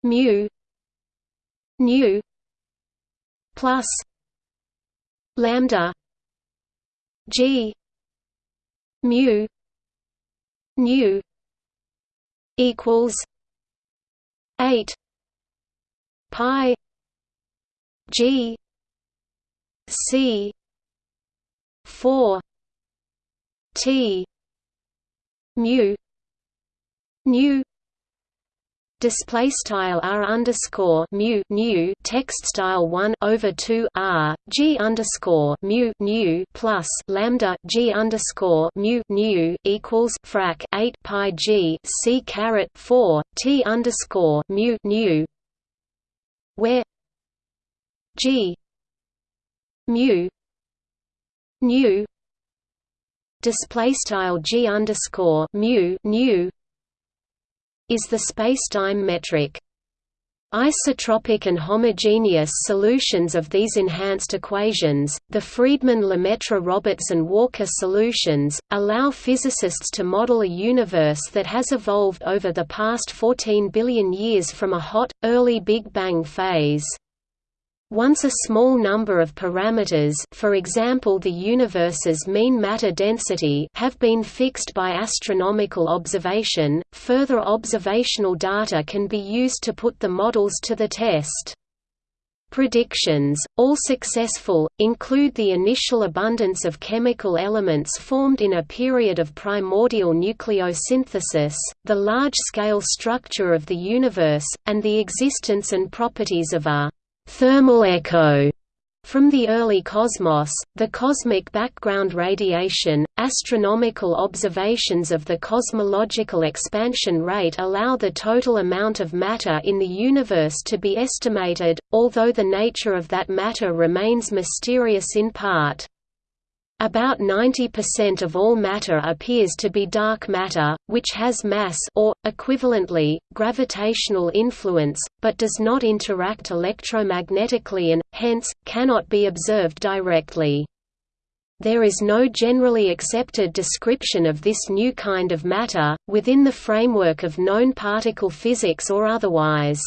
Mu nu plus. Lambda. G. Mu. Nu equals. 8 pi. G. C. 4 t. Mu. Nu display style r underscore mu nu text style one over two r g underscore mu nu plus lambda g underscore mu nu equals frac eight pi g c caret four t underscore mu nu where g mu nu display style g underscore mu nu is the spacetime metric. Isotropic and homogeneous solutions of these enhanced equations, the Friedmann-Lemaitre-Robertson-Walker solutions, allow physicists to model a universe that has evolved over the past 14 billion years from a hot, early Big Bang phase. Once a small number of parameters for example the universe's mean matter density have been fixed by astronomical observation, further observational data can be used to put the models to the test. Predictions, all successful, include the initial abundance of chemical elements formed in a period of primordial nucleosynthesis, the large-scale structure of the universe, and the existence and properties of a «thermal echo» From the early cosmos, the cosmic background radiation, astronomical observations of the cosmological expansion rate allow the total amount of matter in the universe to be estimated, although the nature of that matter remains mysterious in part. About 90% of all matter appears to be dark matter, which has mass or, equivalently, gravitational influence, but does not interact electromagnetically and, hence, cannot be observed directly. There is no generally accepted description of this new kind of matter, within the framework of known particle physics or otherwise.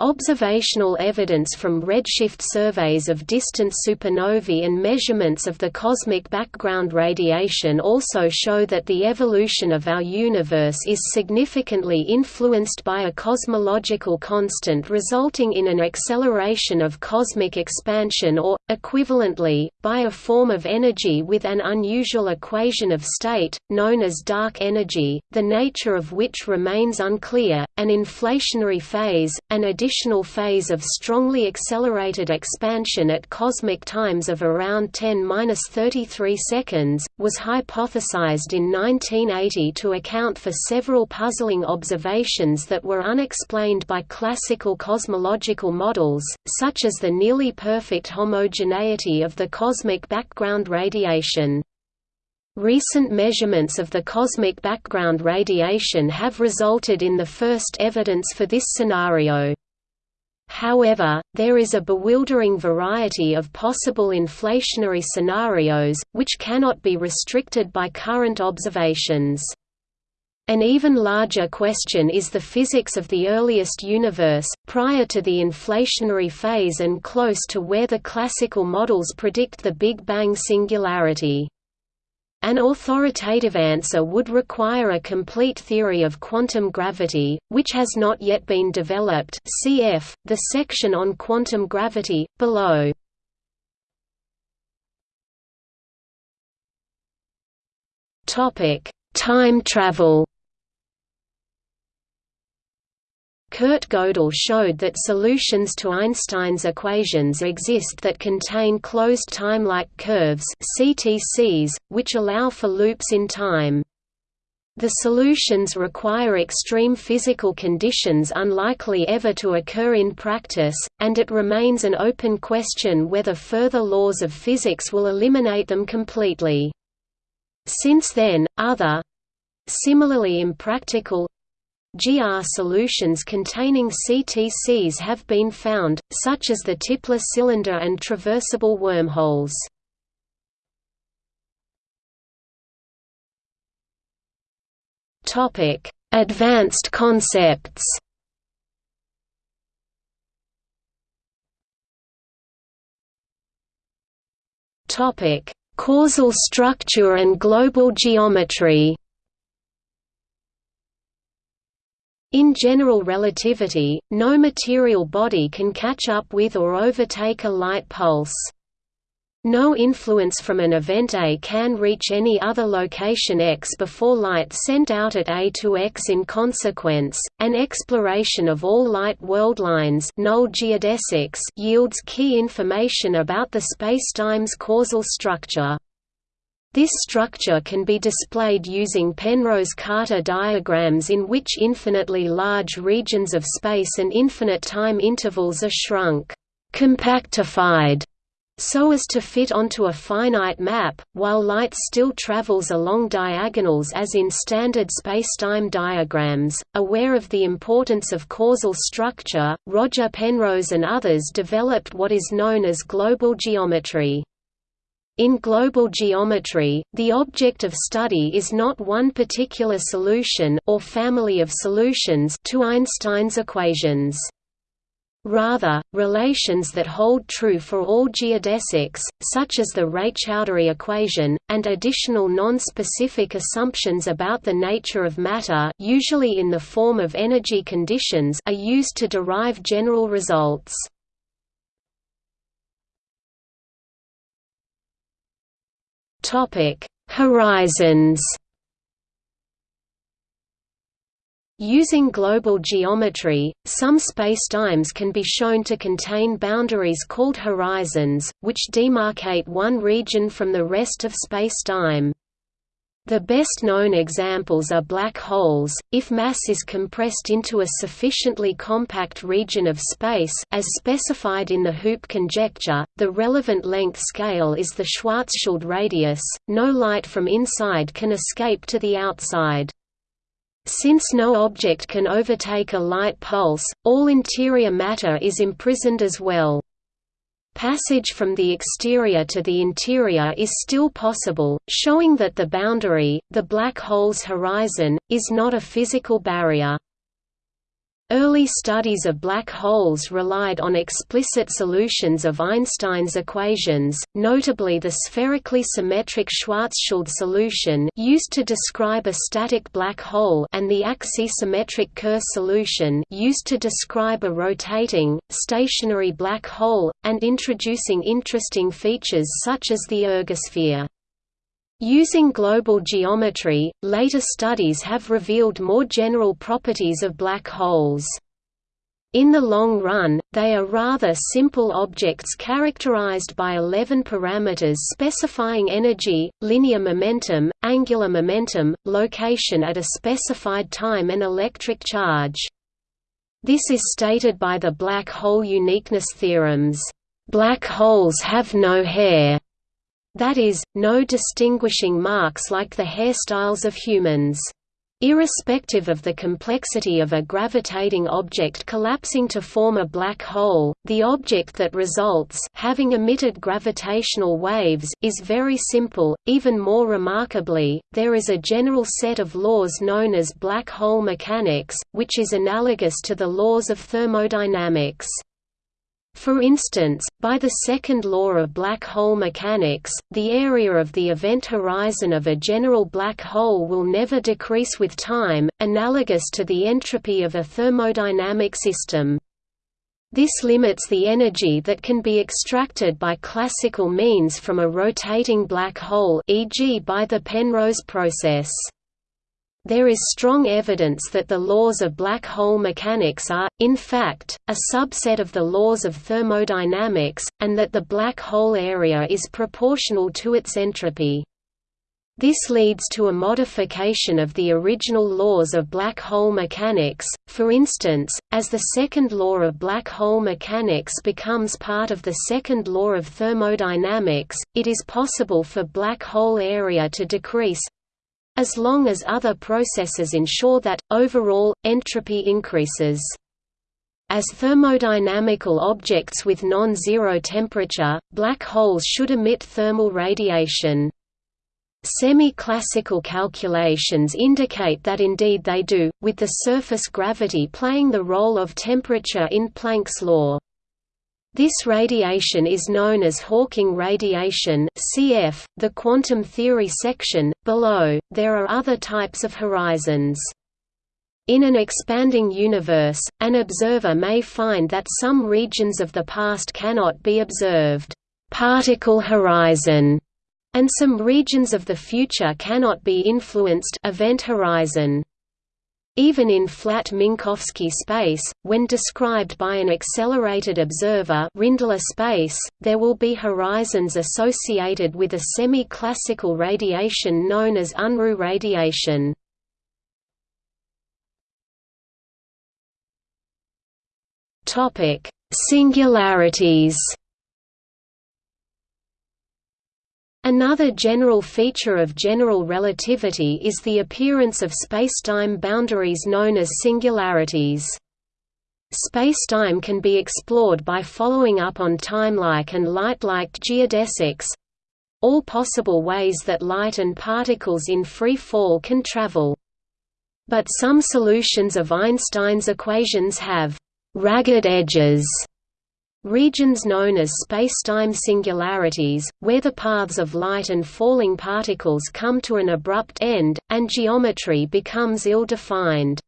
Observational evidence from redshift surveys of distant supernovae and measurements of the cosmic background radiation also show that the evolution of our universe is significantly influenced by a cosmological constant resulting in an acceleration of cosmic expansion or, equivalently, by a form of energy with an unusual equation of state, known as dark energy, the nature of which remains unclear, an inflationary phase, an additional additional phase of strongly accelerated expansion at cosmic times of around 10-33 seconds, was hypothesized in 1980 to account for several puzzling observations that were unexplained by classical cosmological models, such as the nearly perfect homogeneity of the cosmic background radiation. Recent measurements of the cosmic background radiation have resulted in the first evidence for this scenario. However, there is a bewildering variety of possible inflationary scenarios, which cannot be restricted by current observations. An even larger question is the physics of the earliest universe, prior to the inflationary phase and close to where the classical models predict the Big Bang singularity. An authoritative answer would require a complete theory of quantum gravity, which has not yet been developed cf. the section on quantum gravity, below. Time travel Kurt Gödel showed that solutions to Einstein's equations exist that contain closed time-like curves CTCs, which allow for loops in time. The solutions require extreme physical conditions unlikely ever to occur in practice, and it remains an open question whether further laws of physics will eliminate them completely. Since then, other—similarly impractical GR solutions containing CTCs have been found, such as the Tipler cylinder and traversable wormholes. Advanced concepts Causal structure and global geometry In general relativity, no material body can catch up with or overtake a light pulse. No influence from an event A can reach any other location x before light sent out at A to x in consequence, an exploration of all light worldlines null geodesics yields key information about the spacetime's causal structure. This structure can be displayed using Penrose-Carter diagrams in which infinitely large regions of space and infinite time intervals are shrunk compactified so as to fit onto a finite map, while light still travels along diagonals as in standard spacetime diagrams. Aware of the importance of causal structure, Roger Penrose and others developed what is known as global geometry. In global geometry, the object of study is not one particular solution or family of solutions to Einstein's equations. Rather, relations that hold true for all geodesics, such as the Raychaudhuri equation, and additional non-specific assumptions about the nature of matter usually in the form of energy conditions are used to derive general results. Horizons. Using global geometry, some spacetimes can be shown to contain boundaries called horizons, which demarcate one region from the rest of spacetime. The best known examples are black holes. If mass is compressed into a sufficiently compact region of space as specified in the Hoop conjecture, the relevant length scale is the Schwarzschild radius. No light from inside can escape to the outside. Since no object can overtake a light pulse, all interior matter is imprisoned as well. Passage from the exterior to the interior is still possible, showing that the boundary, the black hole's horizon, is not a physical barrier. Early studies of black holes relied on explicit solutions of Einstein's equations, notably the spherically symmetric Schwarzschild solution used to describe a static black hole and the axisymmetric Kerr solution used to describe a rotating, stationary black hole, and introducing interesting features such as the ergosphere. Using global geometry, later studies have revealed more general properties of black holes. In the long run, they are rather simple objects characterized by 11 parameters specifying energy, linear momentum, angular momentum, location at a specified time and electric charge. This is stated by the black hole uniqueness theorems. Black holes have no hair that is, no distinguishing marks like the hairstyles of humans. Irrespective of the complexity of a gravitating object collapsing to form a black hole, the object that results having emitted gravitational waves is very simple. Even more remarkably, there is a general set of laws known as black hole mechanics, which is analogous to the laws of thermodynamics. For instance, by the second law of black hole mechanics, the area of the event horizon of a general black hole will never decrease with time, analogous to the entropy of a thermodynamic system. This limits the energy that can be extracted by classical means from a rotating black hole e.g. by the Penrose process. There is strong evidence that the laws of black hole mechanics are, in fact, a subset of the laws of thermodynamics, and that the black hole area is proportional to its entropy. This leads to a modification of the original laws of black hole mechanics, for instance, as the second law of black hole mechanics becomes part of the second law of thermodynamics, it is possible for black hole area to decrease, as long as other processes ensure that, overall, entropy increases. As thermodynamical objects with non-zero temperature, black holes should emit thermal radiation. Semi-classical calculations indicate that indeed they do, with the surface gravity playing the role of temperature in Planck's law. This radiation is known as Hawking radiation cf. the quantum theory section. Below, there are other types of horizons. In an expanding universe, an observer may find that some regions of the past cannot be observed particle horizon, and some regions of the future cannot be influenced event horizon. Even in flat Minkowski space, when described by an accelerated observer Rindler space, there will be horizons associated with a semi-classical radiation known as Unruh radiation. Singularities Another general feature of general relativity is the appearance of spacetime boundaries known as singularities. Spacetime can be explored by following up on timelike and light-like geodesics—all possible ways that light and particles in free fall can travel. But some solutions of Einstein's equations have «ragged edges» Regions known as spacetime singularities, where the paths of light and falling particles come to an abrupt end, and geometry becomes ill-defined.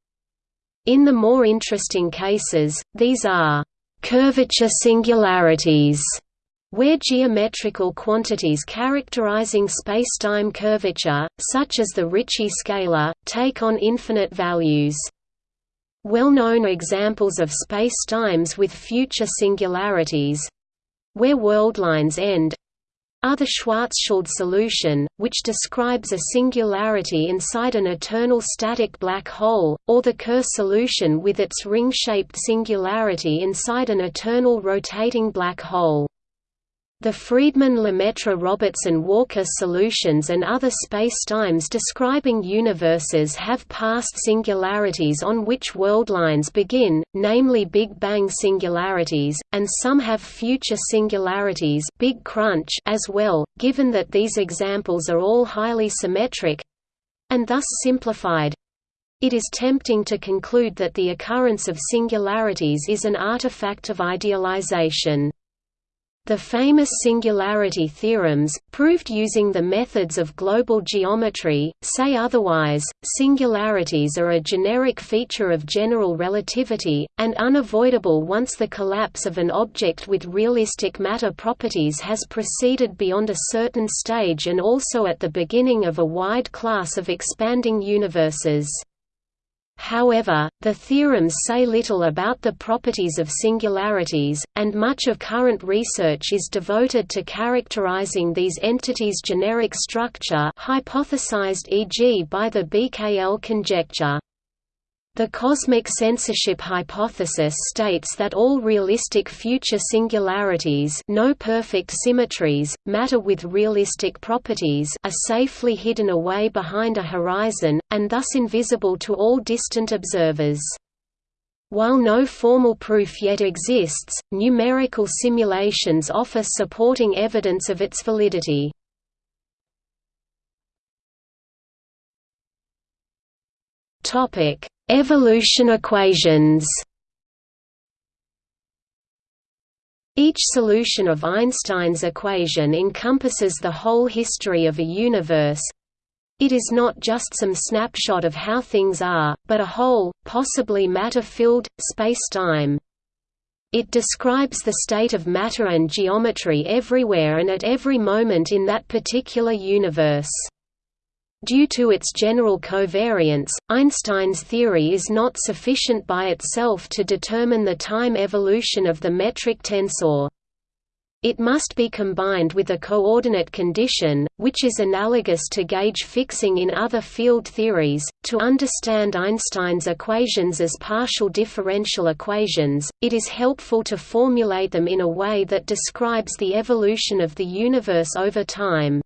In the more interesting cases, these are curvature singularities, where geometrical quantities characterizing spacetime curvature, such as the Ricci scalar, take on infinite values. Well-known examples of spacetimes with future singularities—where worldlines end, are the Schwarzschild solution, which describes a singularity inside an eternal static black hole, or the Kerr solution with its ring-shaped singularity inside an eternal rotating black hole. The Friedmann-Lemaitre-Robertson-Walker solutions and other spacetimes describing universes have past singularities on which worldlines begin, namely Big Bang singularities, and some have future singularities Big Crunch as well, given that these examples are all highly symmetric—and thus simplified. It is tempting to conclude that the occurrence of singularities is an artifact of idealization. The famous singularity theorems, proved using the methods of global geometry, say otherwise. Singularities are a generic feature of general relativity, and unavoidable once the collapse of an object with realistic matter properties has proceeded beyond a certain stage and also at the beginning of a wide class of expanding universes. However, the theorems say little about the properties of singularities, and much of current research is devoted to characterizing these entities' generic structure hypothesized e.g. by the BKL conjecture. The cosmic censorship hypothesis states that all realistic future singularities no perfect symmetries, matter with realistic properties are safely hidden away behind a horizon, and thus invisible to all distant observers. While no formal proof yet exists, numerical simulations offer supporting evidence of its validity. Topic Evolution equations Each solution of Einstein's equation encompasses the whole history of a universe. It is not just some snapshot of how things are, but a whole, possibly matter-filled, spacetime. It describes the state of matter and geometry everywhere and at every moment in that particular universe. Due to its general covariance, Einstein's theory is not sufficient by itself to determine the time evolution of the metric tensor. It must be combined with a coordinate condition, which is analogous to gauge fixing in other field theories. To understand Einstein's equations as partial differential equations, it is helpful to formulate them in a way that describes the evolution of the universe over time.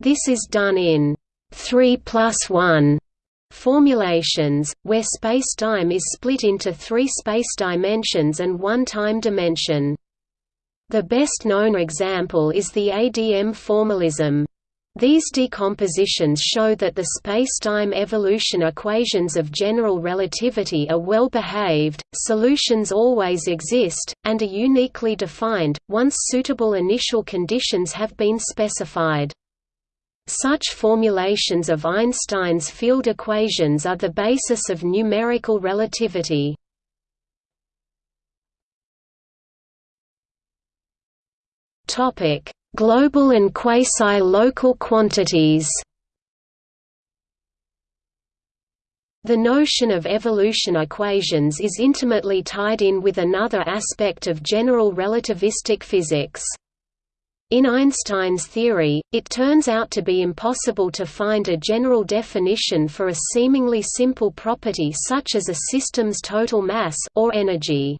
This is done in 3 plus 1 formulations, where spacetime is split into three space dimensions and one time dimension. The best known example is the ADM formalism. These decompositions show that the spacetime evolution equations of general relativity are well behaved, solutions always exist, and are uniquely defined, once suitable initial conditions have been specified. Such formulations of Einstein's field equations are the basis of numerical relativity. Topic: Global and quasi-local quantities The notion of evolution equations is intimately tied in with another aspect of general relativistic physics. In Einstein's theory, it turns out to be impossible to find a general definition for a seemingly simple property such as a system's total mass or energy.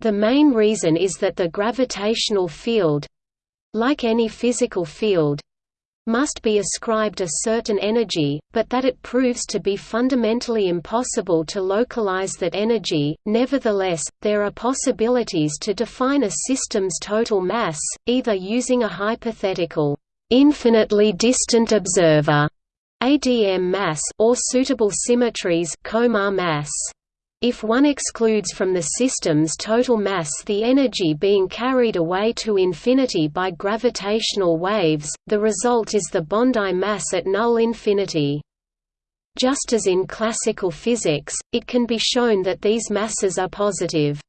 The main reason is that the gravitational field—like any physical field, must be ascribed a certain energy, but that it proves to be fundamentally impossible to localize that energy. Nevertheless, there are possibilities to define a system's total mass, either using a hypothetical, infinitely distant observer ADM mass or suitable symmetries Komar mass. If one excludes from the system's total mass the energy being carried away to infinity by gravitational waves, the result is the Bondi mass at null infinity. Just as in classical physics, it can be shown that these masses are positive.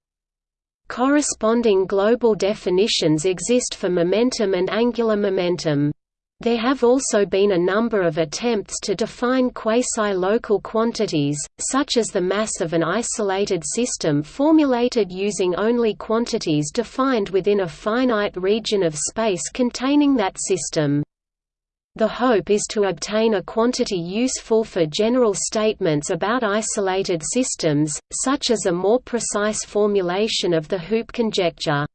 Corresponding global definitions exist for momentum and angular momentum. There have also been a number of attempts to define quasi-local quantities, such as the mass of an isolated system formulated using only quantities defined within a finite region of space containing that system. The hope is to obtain a quantity useful for general statements about isolated systems, such as a more precise formulation of the Hoop conjecture.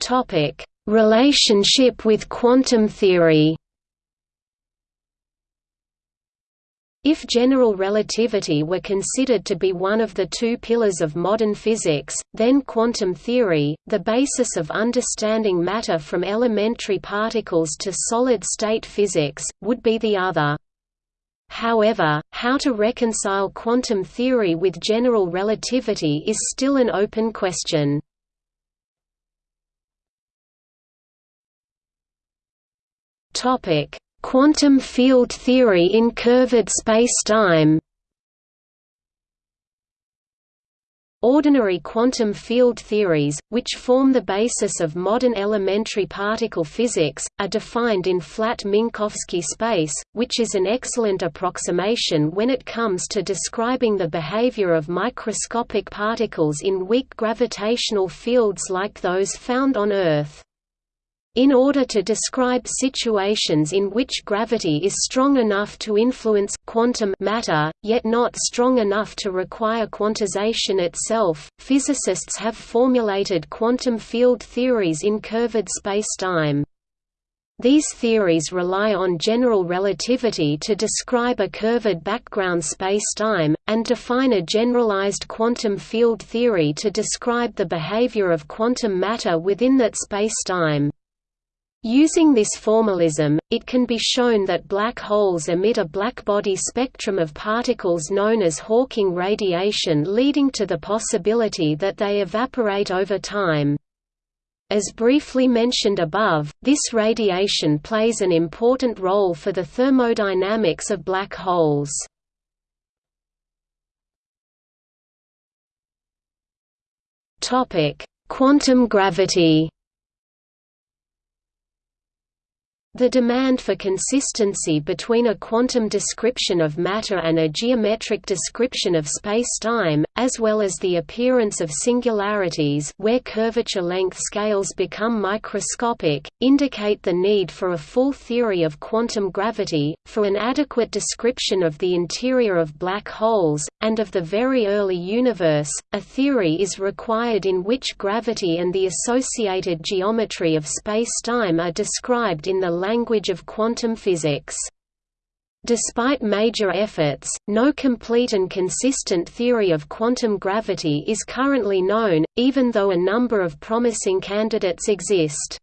Topic: Relationship with quantum theory. If general relativity were considered to be one of the two pillars of modern physics, then quantum theory, the basis of understanding matter from elementary particles to solid-state physics, would be the other. However, how to reconcile quantum theory with general relativity is still an open question. Topic: Quantum field theory in curved spacetime. Ordinary quantum field theories, which form the basis of modern elementary particle physics, are defined in flat Minkowski space, which is an excellent approximation when it comes to describing the behavior of microscopic particles in weak gravitational fields like those found on Earth. In order to describe situations in which gravity is strong enough to influence quantum matter, yet not strong enough to require quantization itself, physicists have formulated quantum field theories in curved spacetime. These theories rely on general relativity to describe a curved background spacetime, and define a generalized quantum field theory to describe the behavior of quantum matter within that spacetime. Using this formalism, it can be shown that black holes emit a blackbody spectrum of particles known as Hawking radiation leading to the possibility that they evaporate over time. As briefly mentioned above, this radiation plays an important role for the thermodynamics of black holes. Quantum gravity The demand for consistency between a quantum description of matter and a geometric description of spacetime, as well as the appearance of singularities where curvature length scales become microscopic, indicate the need for a full theory of quantum gravity, for an adequate description of the interior of black holes, and of the very early universe. A theory is required in which gravity and the associated geometry of spacetime are described in the language of quantum physics. Despite major efforts, no complete and consistent theory of quantum gravity is currently known, even though a number of promising candidates exist.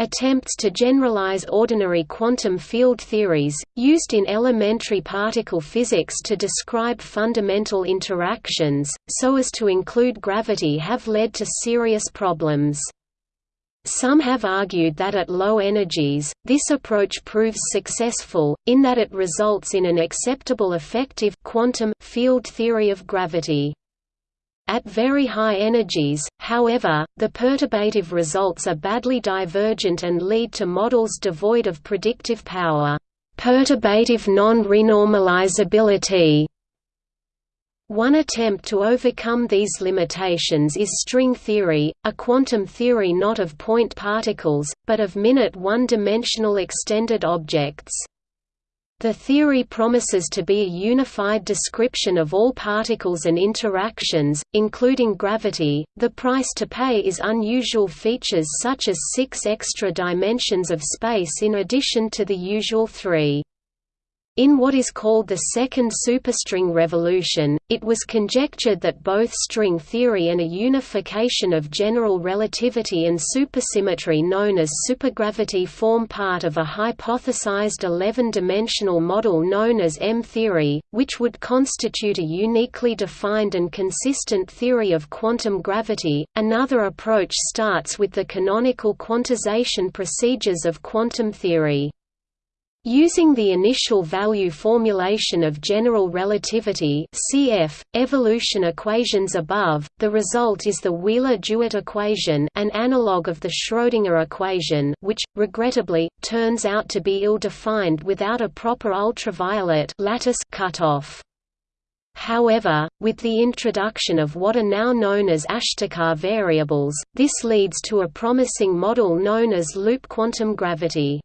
Attempts to generalize ordinary quantum field theories, used in elementary particle physics to describe fundamental interactions, so as to include gravity have led to serious problems. Some have argued that at low energies, this approach proves successful, in that it results in an acceptable effective quantum field theory of gravity. At very high energies, however, the perturbative results are badly divergent and lead to models devoid of predictive power. Perturbative non-renormalizability one attempt to overcome these limitations is string theory, a quantum theory not of point particles, but of minute one-dimensional extended objects. The theory promises to be a unified description of all particles and interactions, including gravity. The price to pay is unusual features such as six extra dimensions of space in addition to the usual three. In what is called the second superstring revolution, it was conjectured that both string theory and a unification of general relativity and supersymmetry known as supergravity form part of a hypothesized 11-dimensional model known as M-theory, which would constitute a uniquely defined and consistent theory of quantum gravity. Another approach starts with the canonical quantization procedures of quantum theory. Using the initial value formulation of general relativity cf. evolution equations above, the result is the Wheeler-DeWitt equation an analog of the Schrödinger equation which, regrettably, turns out to be ill-defined without a proper ultraviolet lattice cutoff. However, with the introduction of what are now known as Ashtekar variables, this leads to a promising model known as loop quantum gravity.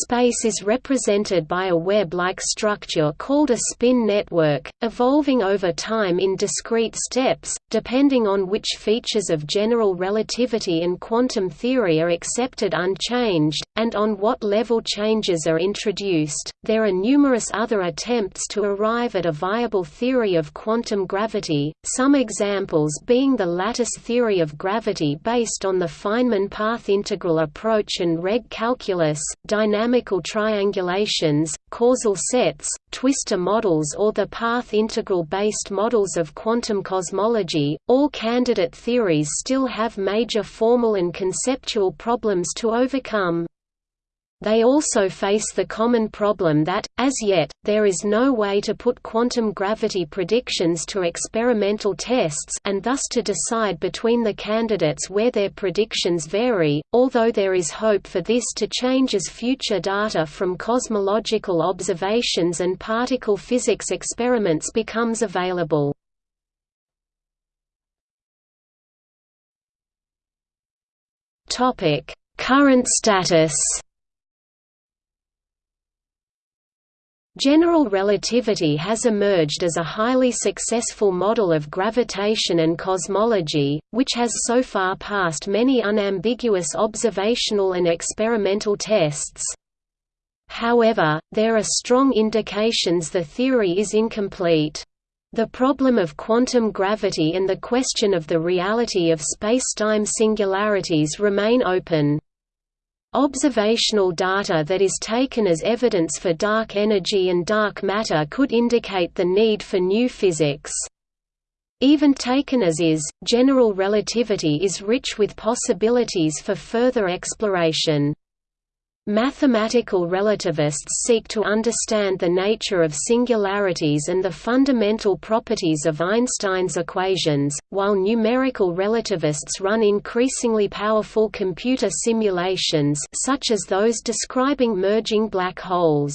Space is represented by a web-like structure called a spin network, evolving over time in discrete steps, depending on which features of general relativity and quantum theory are accepted unchanged, and on what level changes are introduced. There are numerous other attempts to arrive at a viable theory of quantum gravity, some examples being the lattice theory of gravity based on the Feynman path integral approach and Regge calculus, dynamical triangulations, causal sets, twistor models or the path integral-based models of quantum cosmology. All candidate theories still have major formal and conceptual problems to overcome. They also face the common problem that, as yet, there is no way to put quantum gravity predictions to experimental tests and thus to decide between the candidates where their predictions vary, although there is hope for this to change as future data from cosmological observations and particle physics experiments becomes available. Current status General relativity has emerged as a highly successful model of gravitation and cosmology, which has so far passed many unambiguous observational and experimental tests. However, there are strong indications the theory is incomplete. The problem of quantum gravity and the question of the reality of spacetime singularities remain open. Observational data that is taken as evidence for dark energy and dark matter could indicate the need for new physics. Even taken as is, general relativity is rich with possibilities for further exploration. Mathematical relativists seek to understand the nature of singularities and the fundamental properties of Einstein's equations, while numerical relativists run increasingly powerful computer simulations such as those describing merging black holes.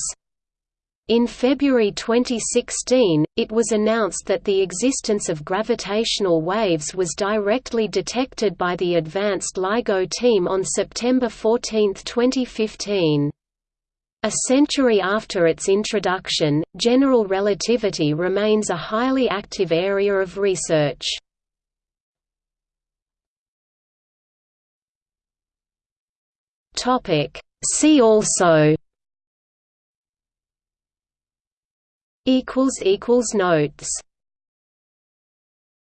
In February 2016, it was announced that the existence of gravitational waves was directly detected by the Advanced LIGO team on September 14, 2015. A century after its introduction, general relativity remains a highly active area of research. See also notes